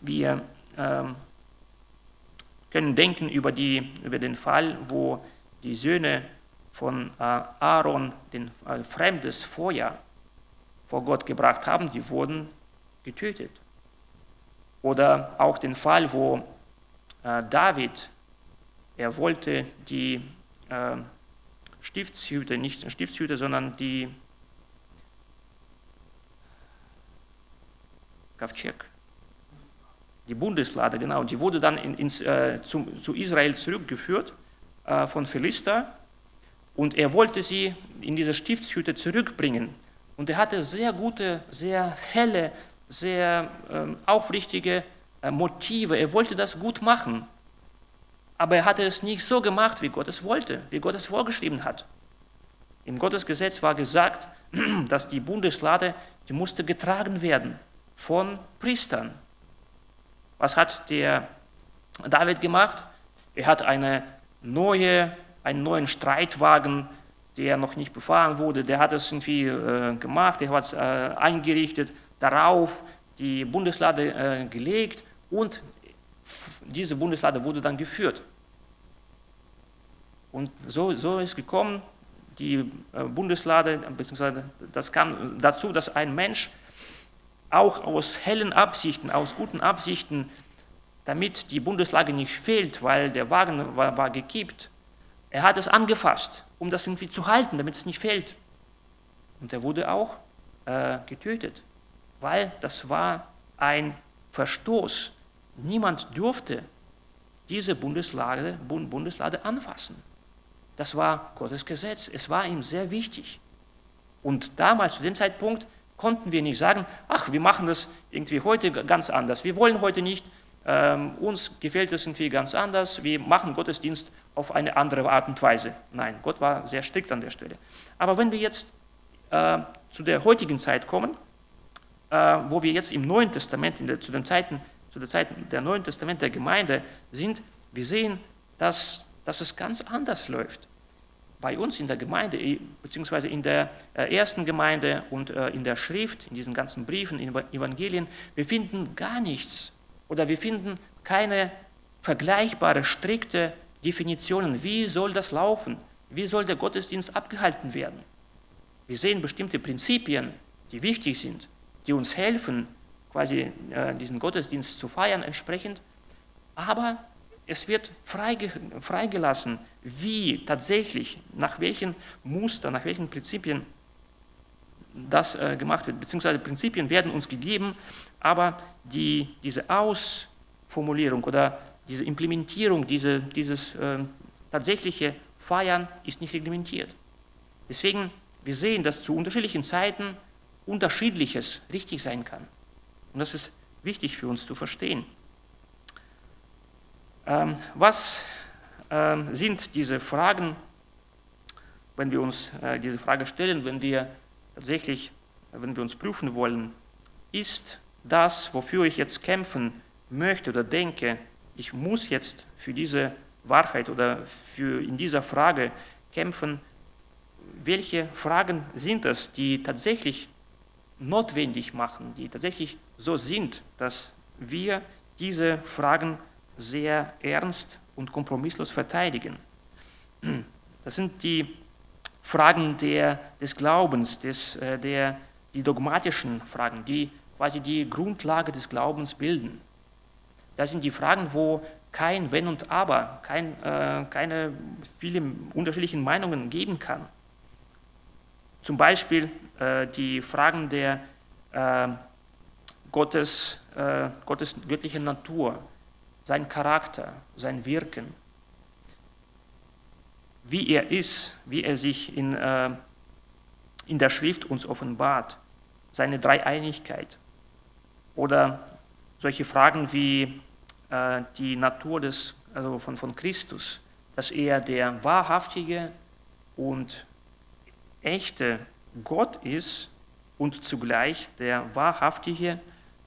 wir äh, können denken über, die, über den Fall, wo die Söhne von äh, Aaron den äh, fremdes Feuer vor Gott gebracht haben, die wurden getötet. Oder auch den Fall, wo äh, David, er wollte die Stiftshüte, nicht Stiftshüte, sondern die Kavchek. Die Bundeslade, genau, die wurde dann in, ins, äh, zum, zu Israel zurückgeführt äh, von Philister und er wollte sie in diese Stiftshütte zurückbringen. Und er hatte sehr gute, sehr helle, sehr ähm, aufrichtige äh, Motive. Er wollte das gut machen. Aber er hatte es nicht so gemacht, wie Gott es wollte, wie Gott es vorgeschrieben hat. Im Gottesgesetz war gesagt, dass die Bundeslade, die musste getragen werden von Priestern. Was hat der David gemacht? Er hat eine neue, einen neuen Streitwagen, der noch nicht befahren wurde, der hat es irgendwie äh, gemacht, er hat es äh, eingerichtet, darauf die Bundeslade äh, gelegt und diese Bundeslade wurde dann geführt. Und so, so ist gekommen, die äh, Bundeslade, beziehungsweise das kam dazu, dass ein Mensch auch aus hellen Absichten, aus guten Absichten, damit die Bundeslade nicht fehlt, weil der Wagen war, war gekippt, er hat es angefasst, um das irgendwie zu halten, damit es nicht fehlt. Und er wurde auch äh, getötet, weil das war ein Verstoß. Niemand durfte diese Bundeslade, Bundeslade anfassen. Das war Gottes Gesetz. Es war ihm sehr wichtig. Und damals, zu dem Zeitpunkt, konnten wir nicht sagen, ach, wir machen das irgendwie heute ganz anders. Wir wollen heute nicht, ähm, uns gefällt das irgendwie ganz anders, wir machen Gottesdienst auf eine andere Art und Weise. Nein, Gott war sehr strikt an der Stelle. Aber wenn wir jetzt äh, zu der heutigen Zeit kommen, äh, wo wir jetzt im Neuen Testament, der, zu, den Zeiten, zu der Zeit der Neuen Testament der Gemeinde sind, wir sehen, dass, dass es ganz anders läuft. Bei uns in der Gemeinde, beziehungsweise in der äh, ersten Gemeinde und äh, in der Schrift, in diesen ganzen Briefen, in Evangelien, wir finden gar nichts oder wir finden keine vergleichbare, strikte Definitionen. Wie soll das laufen? Wie soll der Gottesdienst abgehalten werden? Wir sehen bestimmte Prinzipien, die wichtig sind, die uns helfen, quasi äh, diesen Gottesdienst zu feiern entsprechend. Aber es wird freigelassen, wie tatsächlich, nach welchen Mustern, nach welchen Prinzipien das äh, gemacht wird. Beziehungsweise Prinzipien werden uns gegeben, aber die, diese Ausformulierung oder diese Implementierung, diese, dieses äh, tatsächliche Feiern ist nicht reglementiert. Deswegen, wir sehen, dass zu unterschiedlichen Zeiten unterschiedliches richtig sein kann. Und das ist wichtig für uns zu verstehen. Ähm, was ähm, sind diese Fragen, wenn wir uns äh, diese Frage stellen, wenn wir tatsächlich, wenn wir uns prüfen wollen, ist das, wofür ich jetzt kämpfen möchte oder denke, ich muss jetzt für diese Wahrheit oder für in dieser Frage kämpfen, welche Fragen sind es, die tatsächlich notwendig machen, die tatsächlich so sind, dass wir diese Fragen sehr ernst und kompromisslos verteidigen. Das sind die Fragen der, des Glaubens, des, äh, der, die dogmatischen Fragen, die quasi die Grundlage des Glaubens bilden. Das sind die Fragen, wo kein Wenn und Aber, kein, äh, keine vielen unterschiedlichen Meinungen geben kann. Zum Beispiel äh, die Fragen der äh, Gottes, äh, Gottes göttlichen Natur, sein Charakter, sein Wirken, wie er ist, wie er sich in, äh, in der Schrift uns offenbart, seine Dreieinigkeit oder solche Fragen wie äh, die Natur des, also von, von Christus, dass er der wahrhaftige und echte Gott ist und zugleich der wahrhaftige,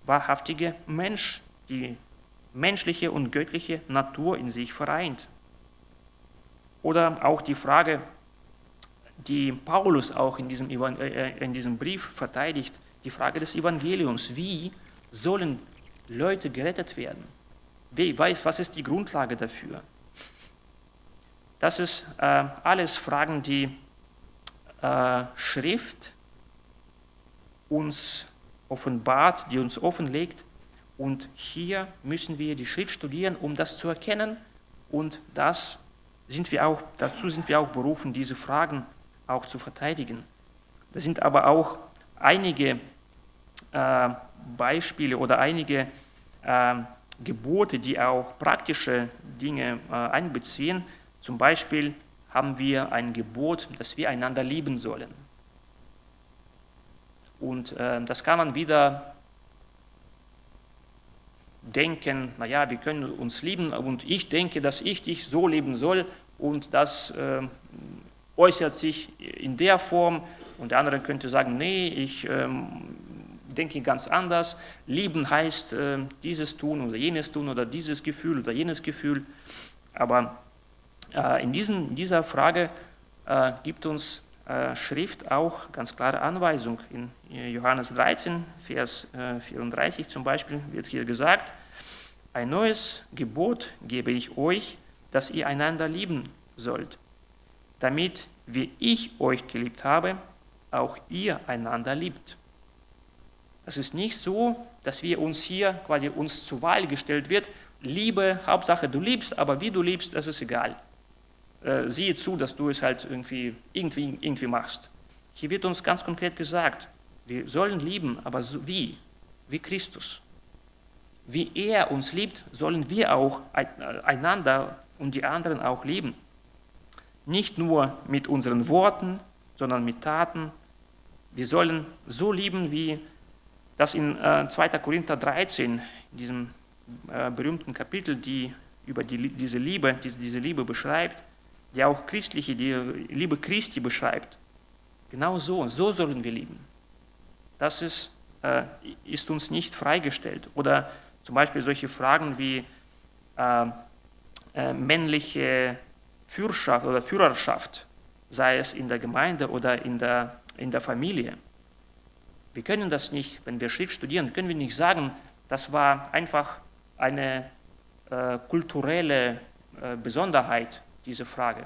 wahrhaftige Mensch, die menschliche und göttliche Natur in sich vereint. Oder auch die Frage, die Paulus auch in diesem, äh, in diesem Brief verteidigt, die Frage des Evangeliums. Wie sollen Leute gerettet werden? Wer weiß, was ist die Grundlage dafür? Das ist äh, alles Fragen, die äh, Schrift uns offenbart, die uns offenlegt. Und hier müssen wir die Schrift studieren, um das zu erkennen. Und das sind wir auch, dazu sind wir auch berufen, diese Fragen auch zu verteidigen. Das sind aber auch einige äh, Beispiele oder einige äh, Gebote, die auch praktische Dinge äh, einbeziehen. Zum Beispiel haben wir ein Gebot, dass wir einander lieben sollen. Und äh, das kann man wieder denken, naja, wir können uns lieben und ich denke, dass ich dich so lieben soll und das äh, äußert sich in der Form und der andere könnte sagen, nee, ich ähm, denke ganz anders. Lieben heißt äh, dieses tun oder jenes tun oder dieses Gefühl oder jenes Gefühl. Aber äh, in, diesen, in, dieser Frage äh, gibt uns äh, Schrift auch ganz klare Anweisung. In Johannes 13, Vers 34 äh, zum Beispiel wird hier gesagt, ein neues Gebot gebe ich euch, dass ihr einander lieben sollt, damit, wie ich euch geliebt habe, auch ihr einander liebt. Es ist nicht so, dass wir uns hier quasi uns zur Wahl gestellt wird, Liebe, Hauptsache du liebst, aber wie du liebst, das ist egal. Äh, siehe zu, dass du es halt irgendwie, irgendwie, irgendwie machst. Hier wird uns ganz konkret gesagt, wir sollen lieben, aber so wie? Wie Christus. Wie er uns liebt, sollen wir auch einander und die anderen auch lieben. Nicht nur mit unseren Worten, sondern mit Taten. Wir sollen so lieben, wie das in äh, 2. Korinther 13, in diesem äh, berühmten Kapitel, die über die, diese, Liebe, diese, diese Liebe beschreibt, die auch christliche, die Liebe Christi beschreibt. Genau so, so sollen wir lieben. Das ist, äh, ist uns nicht freigestellt. Oder zum Beispiel solche Fragen wie äh, äh, männliche Führerschaft oder Führerschaft sei es in der Gemeinde oder in der, in der Familie. Wir können das nicht, wenn wir Schrift studieren, können wir nicht sagen, das war einfach eine äh, kulturelle äh, Besonderheit, diese Frage.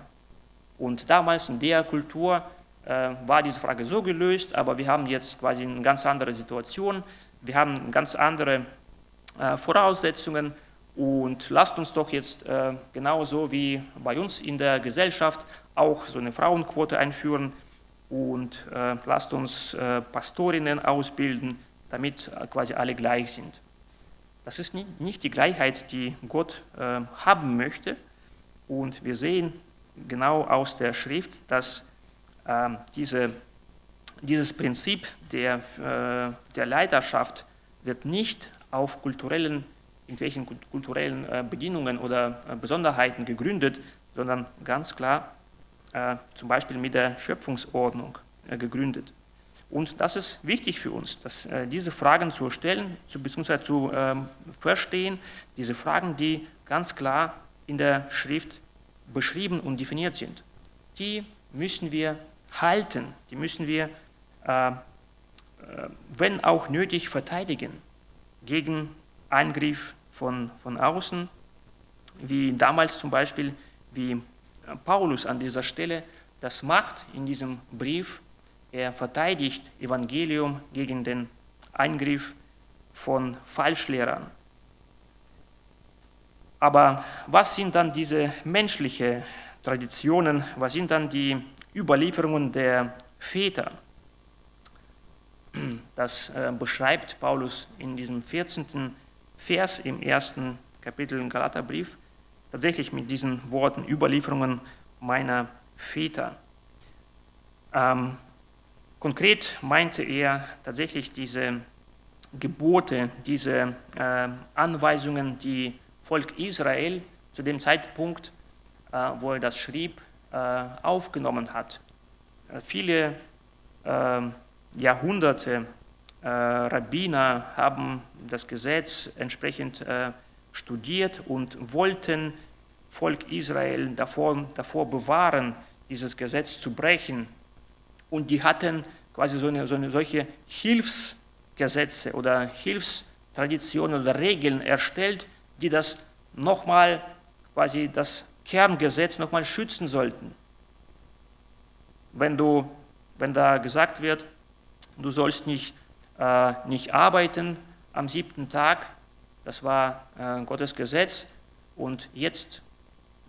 Und damals in der Kultur äh, war diese Frage so gelöst, aber wir haben jetzt quasi eine ganz andere Situation, wir haben ganz andere äh, Voraussetzungen. Und lasst uns doch jetzt äh, genauso wie bei uns in der Gesellschaft auch so eine Frauenquote einführen und äh, lasst uns äh, Pastorinnen ausbilden, damit äh, quasi alle gleich sind. Das ist nicht, nicht die Gleichheit, die Gott äh, haben möchte. Und wir sehen genau aus der Schrift, dass ähm, diese, dieses Prinzip der, äh, der Leiterschaft wird nicht auf kulturellen, irgendwelchen kulturellen Bedingungen oder Besonderheiten gegründet, sondern ganz klar zum Beispiel mit der Schöpfungsordnung äh, gegründet. Und das ist wichtig für uns, dass, äh, diese Fragen zu stellen, zu, beziehungsweise zu ähm, verstehen, diese Fragen, die ganz klar in der Schrift beschrieben und definiert sind. Die müssen wir halten, die müssen wir, äh, äh wenn auch nötig, verteidigen gegen Eingriff von, von außen, wie damals zum Beispiel, wie Paulus an dieser Stelle das macht in diesem Brief. Er verteidigt Evangelium gegen den Eingriff von Falschlehrern. Aber was sind dann diese menschlichen Traditionen? Was sind dann die Überlieferungen der Väter? Das äh, beschreibt Paulus in diesem 14. Vers im ersten Kapitel im Galaterbrief tatsächlich mit diesen Worten Überlieferungen meiner Väter. Ähm, konkret meinte er tatsächlich diese Gebote, diese äh, Anweisungen, die Volk Israel zu dem Zeitpunkt, äh, wo er das schrieb, äh, aufgenommen hat. Äh, viele ähm, Jahrhunderte äh, Rabbiner haben das Gesetz entsprechend äh, studiert und wollten Volk Israel davor, davor bewahren, dieses Gesetz zu brechen. Und die hatten quasi so eine, so eine solche Hilfsgesetze oder Hilfstraditionen oder Regeln erstellt, die das nochmal, quasi das Kerngesetz nochmal schützen sollten. Wenn, du, wenn da gesagt wird, du sollst nicht, äh, nicht arbeiten am siebten Tag, das war äh, Gottes Gesetz. Und jetzt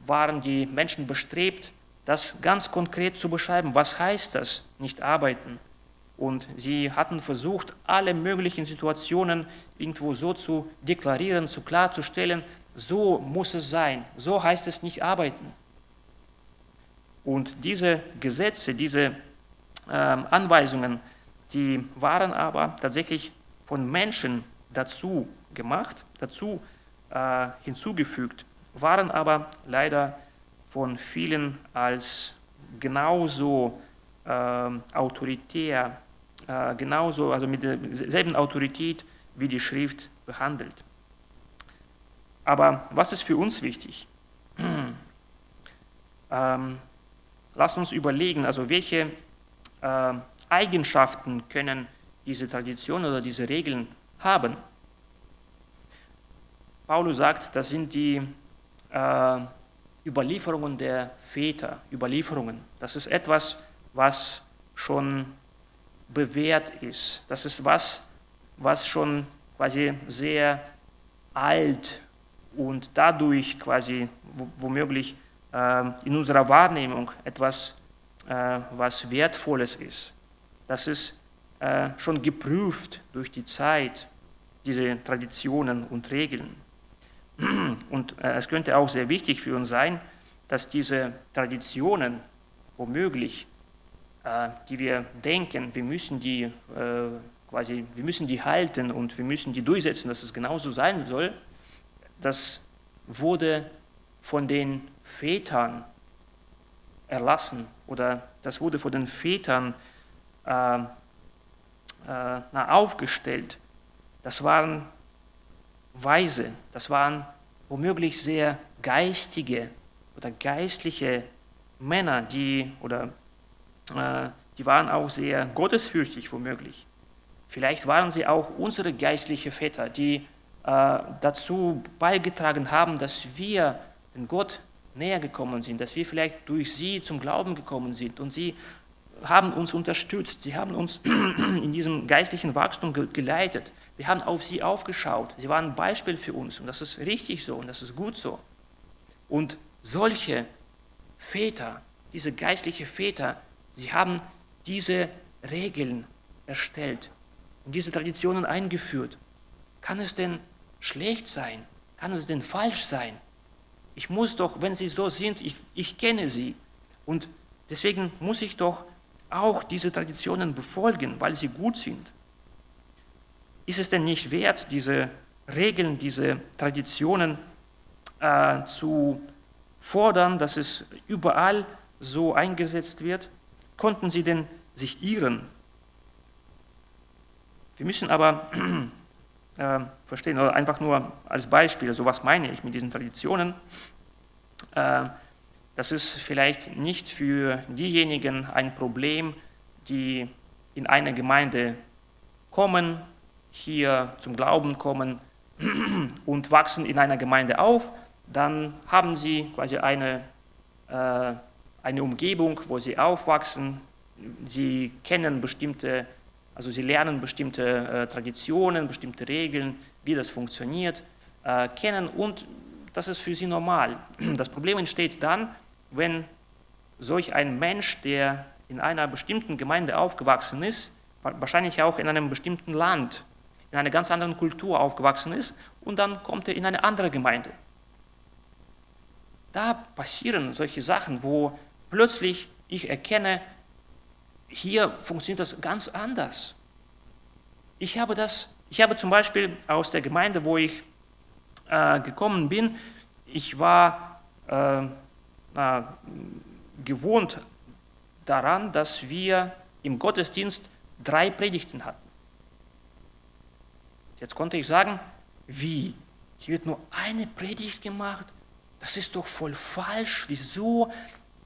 waren die Menschen bestrebt, das ganz konkret zu beschreiben. Was heißt das, nicht arbeiten? und sie hatten versucht, alle möglichen Situationen irgendwo so zu deklarieren, zu klarzustellen, so muss es sein, so heißt es nicht arbeiten. Und diese Gesetze, diese äh, Anweisungen, die waren aber tatsächlich von Menschen dazu gemacht, dazu äh, hinzugefügt, waren aber leider von vielen als genauso äh, autoritär, äh, genauso, also mit derselben Autorität wie die Schrift behandelt. Aber was ist für uns wichtig? ähm, lasst uns überlegen, also welche äh, Eigenschaften können diese Traditionen oder diese Regeln haben. Paulus sagt, das sind die äh, Überlieferungen der Väter, Überlieferungen. Das ist etwas, was schon bewährt ist. Das ist was, was schon quasi sehr alt und dadurch quasi womöglich äh, in unserer Wahrnehmung etwas, äh, was Wertvolles ist. Das ist äh, schon geprüft durch die Zeit, diese Traditionen und Regeln. Und äh, es könnte auch sehr wichtig für uns sein, dass diese Traditionen womöglich, äh, die wir denken, wir müssen die quasi, wir müssen die halten und wir müssen die durchsetzen, dass es genauso sein soll, das wurde von den Vätern erlassen oder das wurde von den Vätern äh, äh, aufgestellt. Das waren Weise, das waren womöglich sehr geistige oder geistliche Männer, die, oder, äh, die waren auch sehr gottesfürchtig womöglich. Vielleicht waren sie auch unsere geistlichen Väter, die äh, dazu beigetragen haben, dass wir den Gott näher gekommen sind, dass wir vielleicht durch sie zum Glauben gekommen sind und sie haben uns unterstützt, sie haben uns in diesem geistlichen Wachstum geleitet. Wir haben auf sie aufgeschaut. Sie waren ein Beispiel für uns und das ist richtig so und das ist gut so. Und solche Väter, diese geistlichen Väter, sie haben diese Regeln erstellt und diese Traditionen eingeführt. Kann es denn schlecht sein? Kann es denn falsch sein? Ich muss doch, wenn sie so sind, ich, ich kenne sie und deswegen muss ich doch auch diese Traditionen befolgen, weil sie gut sind. Ist es denn nicht wert, diese Regeln, diese Traditionen äh, zu fordern, dass es überall so eingesetzt wird? Konnten sie denn sich irren? Wir müssen aber äh, verstehen, oder einfach nur als Beispiel, also was meine ich mit diesen Traditionen? Äh, das ist vielleicht nicht für diejenigen ein Problem, die in eine Gemeinde kommen, hier zum Glauben kommen und wachsen in einer Gemeinde auf, dann haben sie quasi eine, äh, eine Umgebung, wo sie aufwachsen, sie kennen bestimmte, also sie lernen bestimmte äh, Traditionen, bestimmte Regeln, wie das funktioniert, äh, kennen und das ist für sie normal. Das Problem entsteht dann, wenn solch ein Mensch, der in einer bestimmten Gemeinde aufgewachsen ist, wahrscheinlich auch in einem bestimmten Land, in einer ganz anderen Kultur aufgewachsen ist und dann kommt er in eine andere Gemeinde. Da passieren solche Sachen, wo plötzlich ich erkenne, hier funktioniert das ganz anders. Ich habe das, ich habe zum Beispiel aus der Gemeinde, wo ich äh, gekommen bin, ich war äh, na, gewohnt daran, dass wir im Gottesdienst drei Predigten hatten. Jetzt konnte ich sagen, wie? Hier wird nur eine Predigt gemacht? Das ist doch voll falsch. Wieso?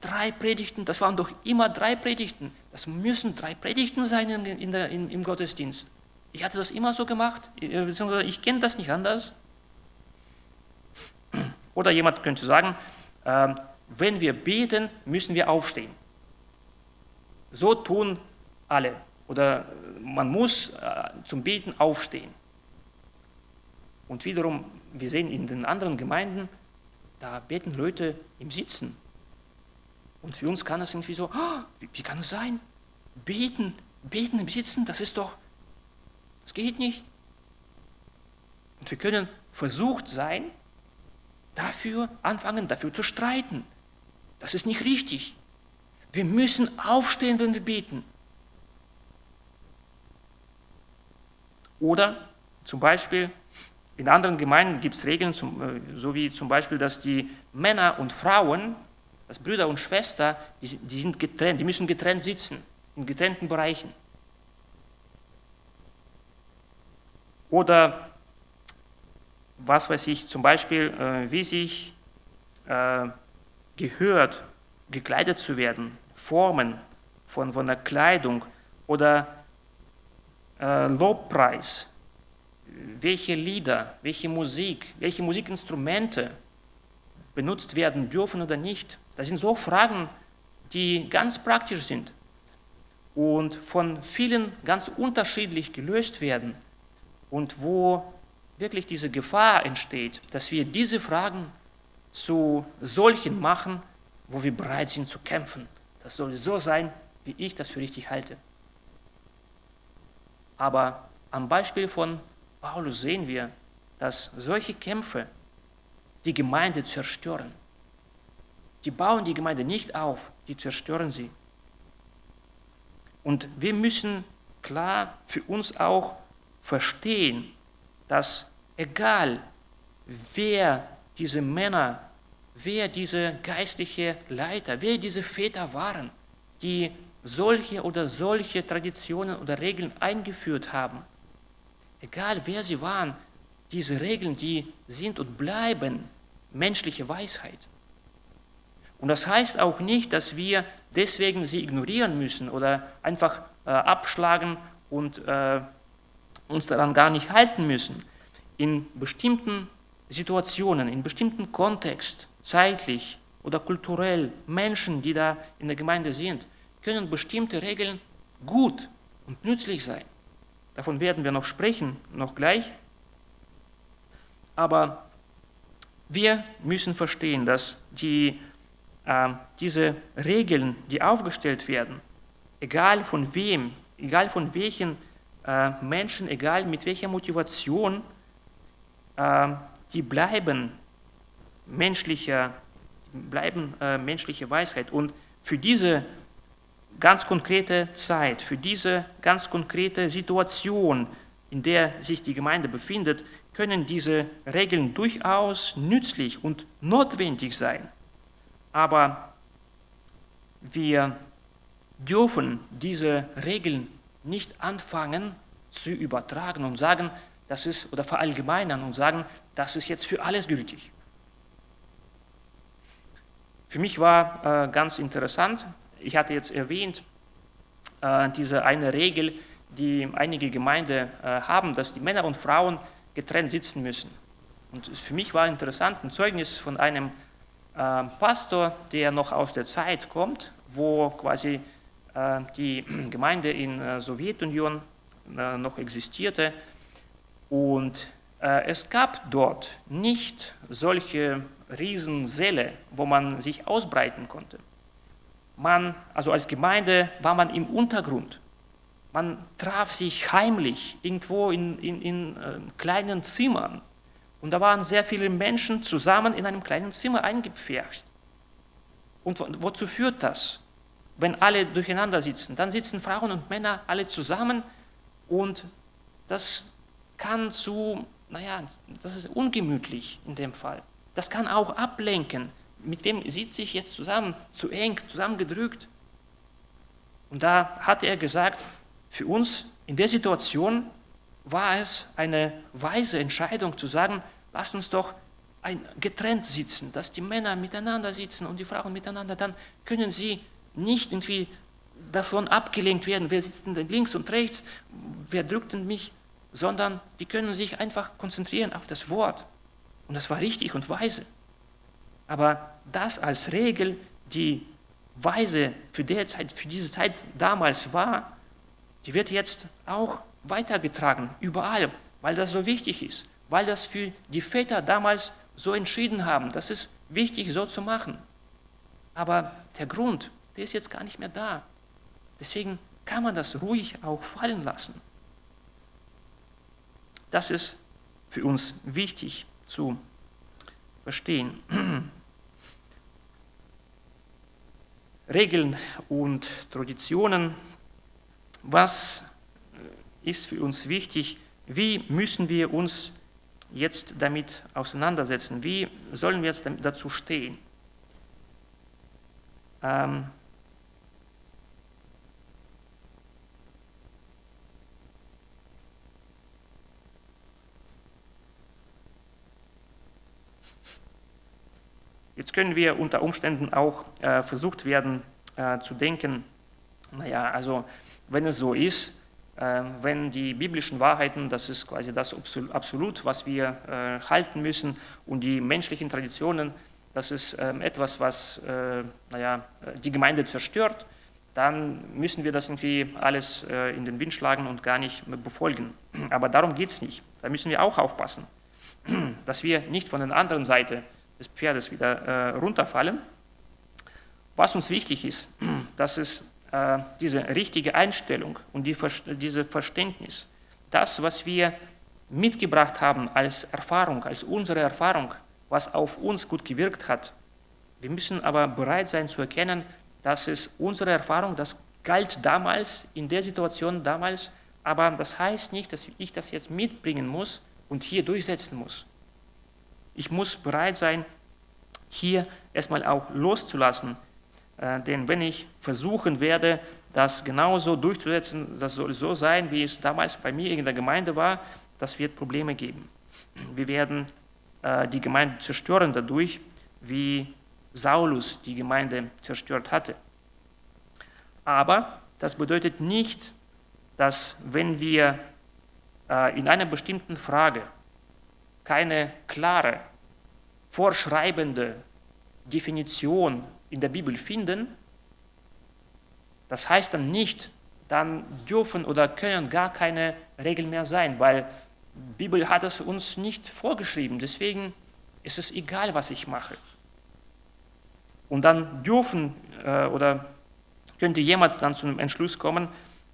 Drei Predigten, das waren doch immer drei Predigten. Das müssen drei Predigten sein in, in der, in, im Gottesdienst. Ich hatte das immer so gemacht, äh, beziehungsweise ich kenne das nicht anders. Oder jemand könnte sagen, äh, wenn wir beten, müssen wir aufstehen. So tun alle. Oder man muss äh, zum Beten aufstehen. Und wiederum, wir sehen in den anderen Gemeinden, da beten Leute im Sitzen. Und für uns kann es irgendwie so, wie, wie kann es sein? Beten beten im Sitzen, das ist doch, das geht nicht. Und wir können versucht sein, dafür anfangen, dafür zu streiten. Das ist nicht richtig. Wir müssen aufstehen, wenn wir beten. Oder zum Beispiel in anderen Gemeinden gibt es Regeln, zum, äh, so wie zum Beispiel, dass die Männer und Frauen, dass Brüder und Schwestern, die, die sind getrennt, die müssen getrennt sitzen, in getrennten Bereichen. Oder was weiß ich, zum Beispiel, äh, wie sich äh, gehört, gekleidet zu werden, Formen von, von der Kleidung oder äh, Lobpreis, welche Lieder, welche Musik, welche Musikinstrumente benutzt werden dürfen oder nicht. Das sind so Fragen, die ganz praktisch sind und von vielen ganz unterschiedlich gelöst werden und wo wirklich diese Gefahr entsteht, dass wir diese Fragen zu solchen machen, wo wir bereit sind zu kämpfen. Das soll so sein, wie ich das für richtig halte. Aber am Beispiel von Paulus sehen wir, dass solche Kämpfe die Gemeinde zerstören. Die bauen die Gemeinde nicht auf, die zerstören sie. Und wir müssen klar für uns auch verstehen, dass egal wer diese Männer, wer diese geistliche Leiter, wer diese Väter waren, die solche oder solche Traditionen oder Regeln eingeführt haben, egal wer sie waren, diese Regeln, die sind und bleiben menschliche Weisheit. Und das heißt auch nicht, dass wir deswegen sie ignorieren müssen oder einfach äh, abschlagen und äh, uns daran gar nicht halten müssen. In bestimmten Situationen, in bestimmten Kontext, zeitlich oder kulturell, Menschen, die da in der Gemeinde sind, können bestimmte Regeln gut und nützlich sein. Davon werden wir noch sprechen, noch gleich. Aber wir müssen verstehen, dass die, äh, diese Regeln, die aufgestellt werden, egal von wem, egal von welchen äh, Menschen, egal mit welcher Motivation, äh, die bleiben menschlicher, bleiben äh, menschliche Weisheit. Und für diese ganz konkrete Zeit, für diese ganz konkrete Situation, in der sich die Gemeinde befindet, können diese Regeln durchaus nützlich und notwendig sein. Aber wir dürfen diese Regeln nicht anfangen zu übertragen und sagen, das ist, oder verallgemeinern und sagen, das ist jetzt für alles gültig. Für mich war äh, ganz interessant, ich hatte jetzt erwähnt, äh, diese eine Regel, die einige Gemeinden äh, haben, dass die Männer und Frauen getrennt sitzen müssen. Und für mich war interessant ein Zeugnis von einem äh, Pastor, der noch aus der Zeit kommt, wo quasi äh, die Gemeinde in der Sowjetunion äh, noch existierte. Und äh, es gab dort nicht solche Riesensäle, wo man sich ausbreiten konnte. Man, also als Gemeinde war man im Untergrund. Man traf sich heimlich irgendwo in, in, in äh, kleinen Zimmern. Und da waren sehr viele Menschen zusammen in einem kleinen Zimmer eingepfercht. Und wozu führt das? Wenn alle durcheinander sitzen, dann sitzen Frauen und Männer alle zusammen und das kann zu, naja, das ist ungemütlich in dem Fall. Das kann auch ablenken mit wem sitze ich jetzt zusammen, zu eng, zusammengedrückt. Und da hat er gesagt, für uns in der Situation war es eine weise Entscheidung zu sagen, lasst uns doch ein, getrennt sitzen, dass die Männer miteinander sitzen und die Frauen miteinander, dann können sie nicht irgendwie davon abgelenkt werden, wer sitzt denn links und rechts, wer drückt denn mich, sondern die können sich einfach konzentrieren auf das Wort. Und das war richtig und weise. Aber das als Regel, die weise für, Zeit, für diese Zeit damals war, die wird jetzt auch weitergetragen, überall, weil das so wichtig ist, weil das für die Väter damals so entschieden haben. Das ist wichtig, so zu machen. Aber der Grund, der ist jetzt gar nicht mehr da. Deswegen kann man das ruhig auch fallen lassen. Das ist für uns wichtig zu verstehen. Regeln und Traditionen, was ist für uns wichtig, wie müssen wir uns jetzt damit auseinandersetzen, wie sollen wir jetzt dazu stehen. Ähm, Jetzt können wir unter Umständen auch äh, versucht werden äh, zu denken, naja, also wenn es so ist, äh, wenn die biblischen Wahrheiten, das ist quasi das Absolut, was wir äh, halten müssen, und die menschlichen Traditionen, das ist ähm, etwas, was äh, naja, die Gemeinde zerstört, dann müssen wir das irgendwie alles äh, in den Wind schlagen und gar nicht befolgen. Aber darum geht es nicht. Da müssen wir auch aufpassen, dass wir nicht von der anderen Seite des Pferdes wieder äh, runterfallen. Was uns wichtig ist, das ist äh, diese richtige Einstellung und die, diese Verständnis. Das, was wir mitgebracht haben als Erfahrung, als unsere Erfahrung, was auf uns gut gewirkt hat. Wir müssen aber bereit sein zu erkennen, dass es unsere Erfahrung, das galt damals, in der Situation damals, aber das heißt nicht, dass ich das jetzt mitbringen muss und hier durchsetzen muss. Ich muss bereit sein, hier erstmal auch loszulassen, äh, denn wenn ich versuchen werde, das genauso durchzusetzen, das soll so sein, wie es damals bei mir in der Gemeinde war, das wird Probleme geben. Wir werden äh, die Gemeinde zerstören dadurch, wie Saulus die Gemeinde zerstört hatte. Aber das bedeutet nicht, dass wenn wir äh, in einer bestimmten Frage keine klare vorschreibende Definition in der Bibel finden, das heißt dann nicht, dann dürfen oder können gar keine Regeln mehr sein, weil die Bibel hat es uns nicht vorgeschrieben. Deswegen ist es egal, was ich mache. Und dann dürfen äh, oder könnte jemand dann zu einem Entschluss kommen,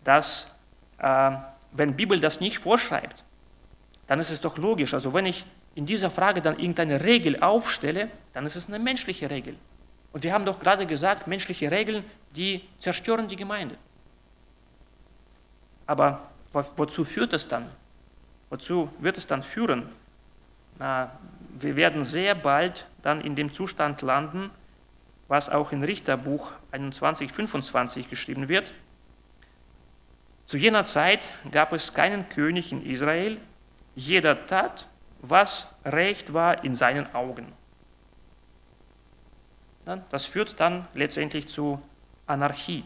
dass äh, wenn die Bibel das nicht vorschreibt, dann ist es doch logisch. Also wenn ich in dieser Frage dann irgendeine Regel aufstelle, dann ist es eine menschliche Regel. Und wir haben doch gerade gesagt, menschliche Regeln, die zerstören die Gemeinde. Aber wozu führt es dann? Wozu wird es dann führen? Na, wir werden sehr bald dann in dem Zustand landen, was auch in Richterbuch 21, 25 geschrieben wird. Zu jener Zeit gab es keinen König in Israel, jeder tat, was recht war in seinen Augen. Das führt dann letztendlich zu Anarchie.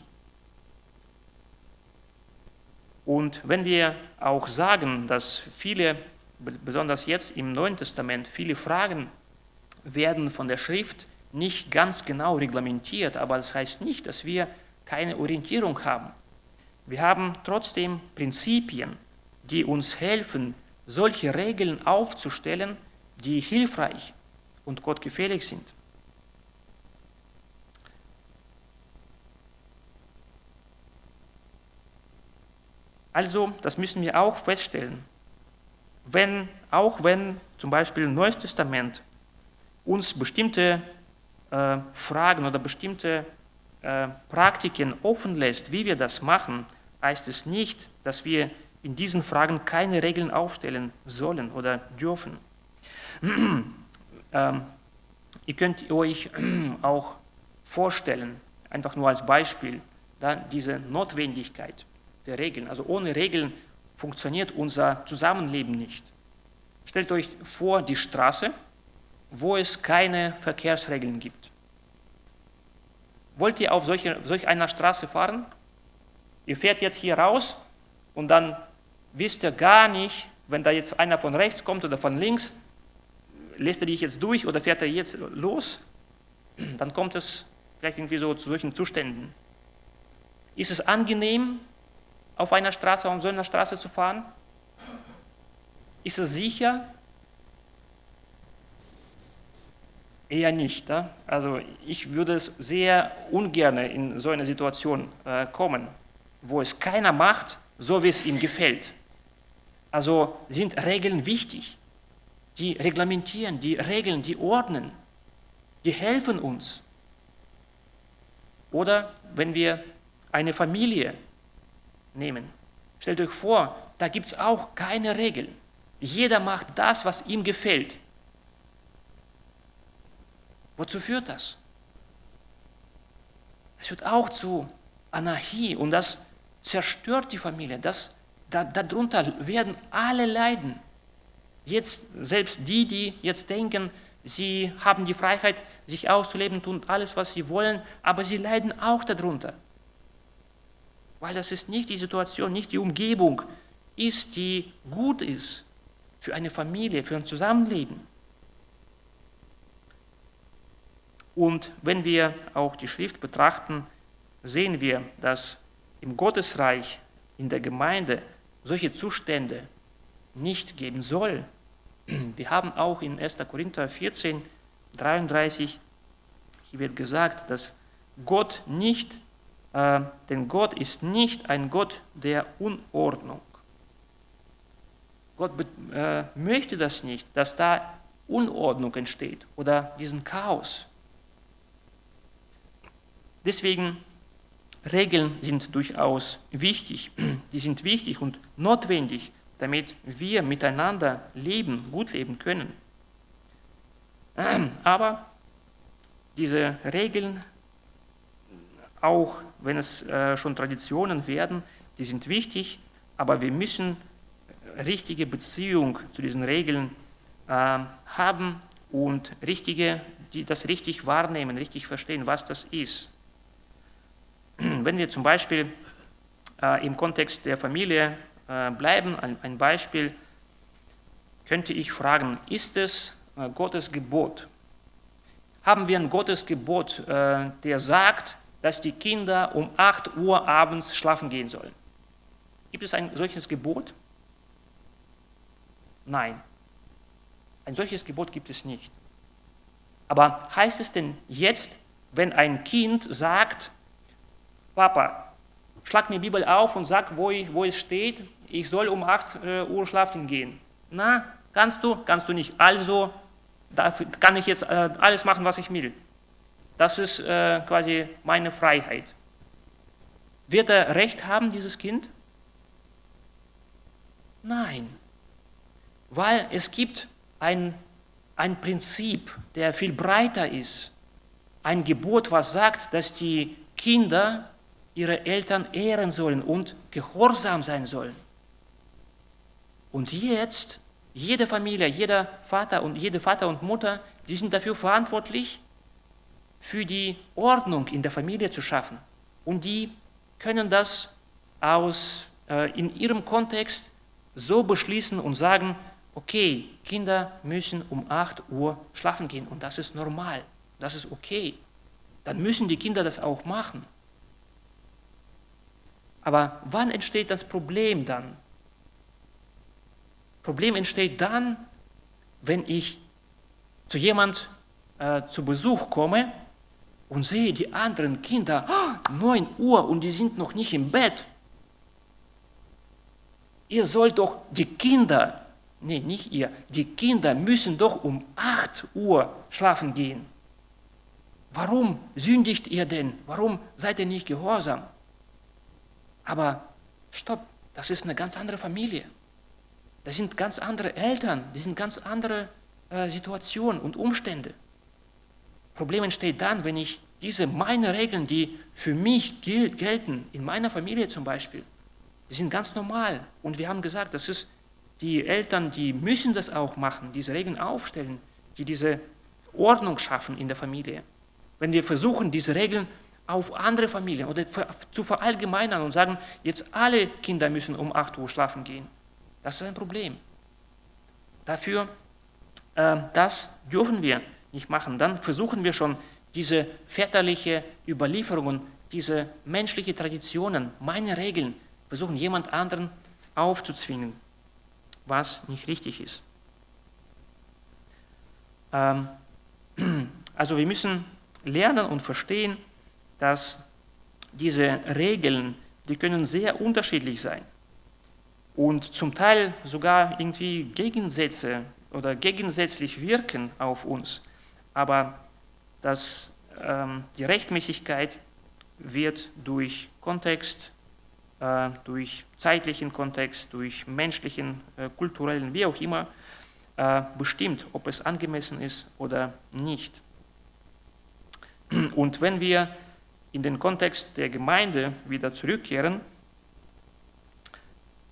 Und wenn wir auch sagen, dass viele, besonders jetzt im Neuen Testament, viele Fragen werden von der Schrift nicht ganz genau reglementiert, aber das heißt nicht, dass wir keine Orientierung haben. Wir haben trotzdem Prinzipien, die uns helfen, solche Regeln aufzustellen, die hilfreich und gottgefällig sind. Also, das müssen wir auch feststellen. Wenn, auch wenn zum Beispiel im Neues Testament uns bestimmte äh, Fragen oder bestimmte äh, Praktiken offen lässt, wie wir das machen, heißt es nicht, dass wir in diesen Fragen keine Regeln aufstellen sollen oder dürfen. ähm, ihr könnt euch auch vorstellen, einfach nur als Beispiel, dann diese Notwendigkeit der Regeln. Also ohne Regeln funktioniert unser Zusammenleben nicht. Stellt euch vor die Straße, wo es keine Verkehrsregeln gibt. Wollt ihr auf solche, solch einer Straße fahren? Ihr fährt jetzt hier raus und dann wisst ihr gar nicht, wenn da jetzt einer von rechts kommt oder von links, lässt er dich jetzt durch oder fährt er jetzt los? Dann kommt es vielleicht irgendwie so zu solchen Zuständen. Ist es angenehm, auf einer Straße, auf so einer Straße zu fahren? Ist es sicher? Eher nicht. Ne? Also ich würde es sehr ungern in so eine Situation äh, kommen. wo es keiner macht, so wie es ihm gefällt. Also sind Regeln wichtig. Die reglementieren, die regeln, die ordnen, die helfen uns. Oder wenn wir eine Familie nehmen, stellt euch vor, da gibt es auch keine Regeln. Jeder macht das, was ihm gefällt. Wozu führt das? Es führt auch zu Anarchie und das zerstört die Familie. Das, da, darunter werden alle leiden. Jetzt selbst die, die jetzt denken, sie haben die Freiheit, sich auszuleben, tun alles, was sie wollen, aber sie leiden auch darunter. Weil das ist nicht die Situation, nicht die Umgebung ist, die gut ist für eine Familie, für ein Zusammenleben. Und wenn wir auch die Schrift betrachten, sehen wir, dass im Gottesreich, in der Gemeinde solche Zustände nicht geben soll. Wir haben auch in 1. Korinther 14, 33, hier wird gesagt, dass Gott nicht, äh, denn Gott ist nicht ein Gott der Unordnung. Gott äh, möchte das nicht, dass da Unordnung entsteht oder diesen Chaos. Deswegen Regeln sind durchaus wichtig. Die sind wichtig und notwendig, damit wir miteinander leben, gut leben können. Aber diese Regeln, auch wenn es äh, schon Traditionen werden, die sind wichtig, aber wir müssen richtige Beziehung zu diesen Regeln äh, haben und richtige, die das richtig wahrnehmen, richtig verstehen, was das ist. Wenn wir zum Beispiel äh, im Kontext der Familie äh, bleiben, ein, ein, Beispiel, könnte ich fragen, ist es äh, Gottes Gebot? Haben wir ein Gottes Gebot, äh, der sagt, dass die Kinder um 8 Uhr abends schlafen gehen sollen? Gibt es ein solches Gebot? Nein. Ein solches Gebot gibt es nicht. Aber heißt es denn jetzt, wenn ein Kind sagt, Papa, schlag mir Bibel auf und sag, wo, wo es steht, ich soll um 8 äh, Uhr schlafen gehen. Na, kannst du? Kannst du nicht. Also kann ich jetzt äh, alles machen, was ich will. Das ist äh, quasi meine Freiheit. Wird er Recht haben, dieses Kind? Nein, weil es gibt ein, ein Prinzip, der viel breiter ist. Ein Gebot, was sagt, dass die Kinder ihre Eltern ehren sollen und gehorsam sein sollen. Und jetzt, jede Familie, jeder Vater und jede Vater und Mutter, die sind dafür verantwortlich, für die Ordnung in der Familie zu schaffen. Und die können das aus, äh, in ihrem Kontext so beschließen und sagen, okay, Kinder müssen um 8 Uhr schlafen gehen und das ist normal, das ist okay. Dann müssen die Kinder das auch machen. Aber wann entsteht das Problem dann? Problem entsteht dann, wenn ich zu jemand äh, zu Besuch komme und sehe die anderen Kinder, oh, 9 Uhr und die sind noch nicht im Bett. Ihr sollt doch die Kinder, nee, nicht ihr, die Kinder müssen doch um 8 Uhr schlafen gehen. Warum sündigt ihr denn? Warum seid ihr nicht gehorsam? Aber stopp, das ist eine ganz andere Familie. Das sind ganz andere Eltern, das sind ganz andere äh, Situationen und Umstände. Problem entsteht dann, wenn ich diese meine Regeln, die für mich gel gelten, in meiner Familie zum Beispiel, die sind ganz normal. Und wir haben gesagt, das ist die Eltern, die müssen das auch machen, diese Regeln aufstellen, die diese Ordnung schaffen in der Familie. Wenn wir versuchen, diese Regeln auf andere Familien oder zu verallgemeinern und sagen, jetzt alle Kinder müssen um 8 Uhr schlafen gehen. Das ist ein Problem. Dafür, äh, das dürfen wir nicht machen. Dann versuchen wir schon diese väterliche Überlieferungen, diese menschliche Traditionen, meine Regeln, versuchen jemand anderen aufzuzwingen, was nicht richtig ist. Ähm, also wir müssen lernen und verstehen, dass diese Regeln, die können sehr unterschiedlich sein und zum Teil sogar irgendwie Gegensätze oder gegensätzlich wirken auf uns. Aber das, ähm, die Rechtmäßigkeit wird durch Kontext, äh, durch zeitlichen Kontext, durch menschlichen, äh, kulturellen, wie auch immer, äh, bestimmt, ob es angemessen ist oder nicht. Und wenn wir in den Kontext der Gemeinde wieder zurückkehren,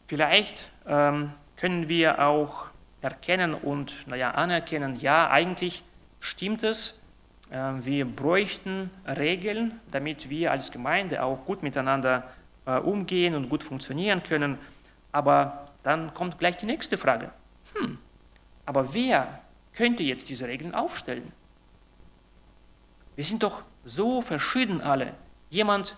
vielleicht ähm, können wir auch erkennen und naja, anerkennen, ja, eigentlich stimmt es, äh, wir bräuchten Regeln, damit wir als Gemeinde auch gut miteinander äh, umgehen und gut funktionieren können. Aber dann kommt gleich die nächste Frage. Hm, aber wer könnte jetzt diese Regeln aufstellen? Wir sind doch so verschieden alle. Jemand,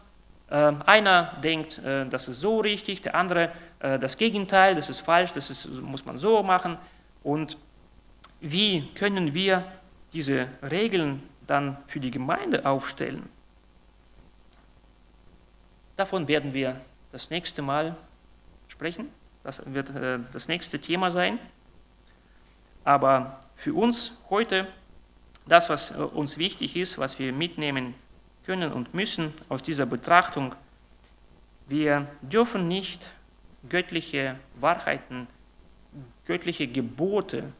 äh, einer denkt, äh, das ist so richtig, der andere äh, das Gegenteil, das ist falsch, das ist, muss man so machen. Und wie können wir diese Regeln dann für die Gemeinde aufstellen? Davon werden wir das nächste Mal sprechen. Das wird äh, das nächste Thema sein. Aber für uns heute, das, was äh, uns wichtig ist, was wir mitnehmen können und müssen aus dieser Betrachtung, wir dürfen nicht göttliche Wahrheiten, göttliche Gebote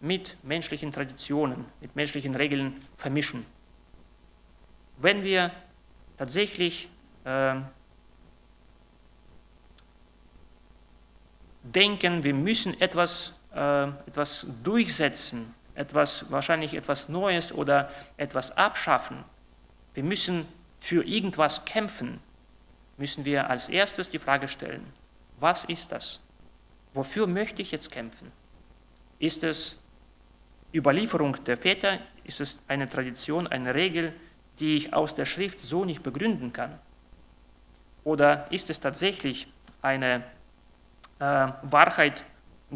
mit menschlichen Traditionen, mit menschlichen Regeln vermischen. Wenn wir tatsächlich äh, denken, wir müssen etwas, äh, etwas durchsetzen, etwas, wahrscheinlich etwas Neues oder etwas abschaffen, wir müssen für irgendwas kämpfen, müssen wir als erstes die Frage stellen, was ist das? Wofür möchte ich jetzt kämpfen? Ist es Überlieferung der Väter? Ist es eine Tradition, eine Regel, die ich aus der Schrift so nicht begründen kann? Oder ist es tatsächlich eine äh, Wahrheit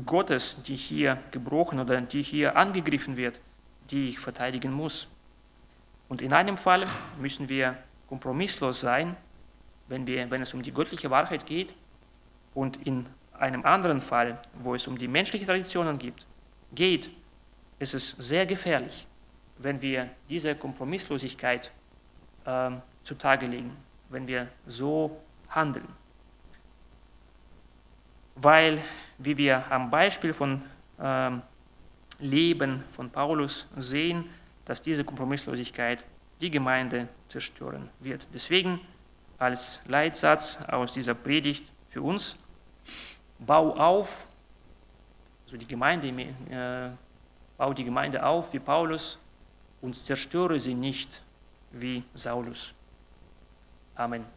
Gottes, die hier gebrochen oder die hier angegriffen wird, die ich verteidigen muss? Und in einem Fall müssen wir kompromisslos sein, wenn, wir, wenn es um die göttliche Wahrheit geht, und in einem anderen Fall, wo es um die menschlichen Traditionen geht, geht, ist es sehr gefährlich, wenn wir diese Kompromisslosigkeit äh, zutage legen, wenn wir so handeln. Weil, wie wir am Beispiel von äh, Leben von Paulus sehen, dass diese Kompromisslosigkeit die Gemeinde zerstören wird. Deswegen als Leitsatz aus dieser Predigt für uns, bau auf, also die Gemeinde, äh, bau die Gemeinde auf wie Paulus und zerstöre sie nicht wie Saulus. Amen.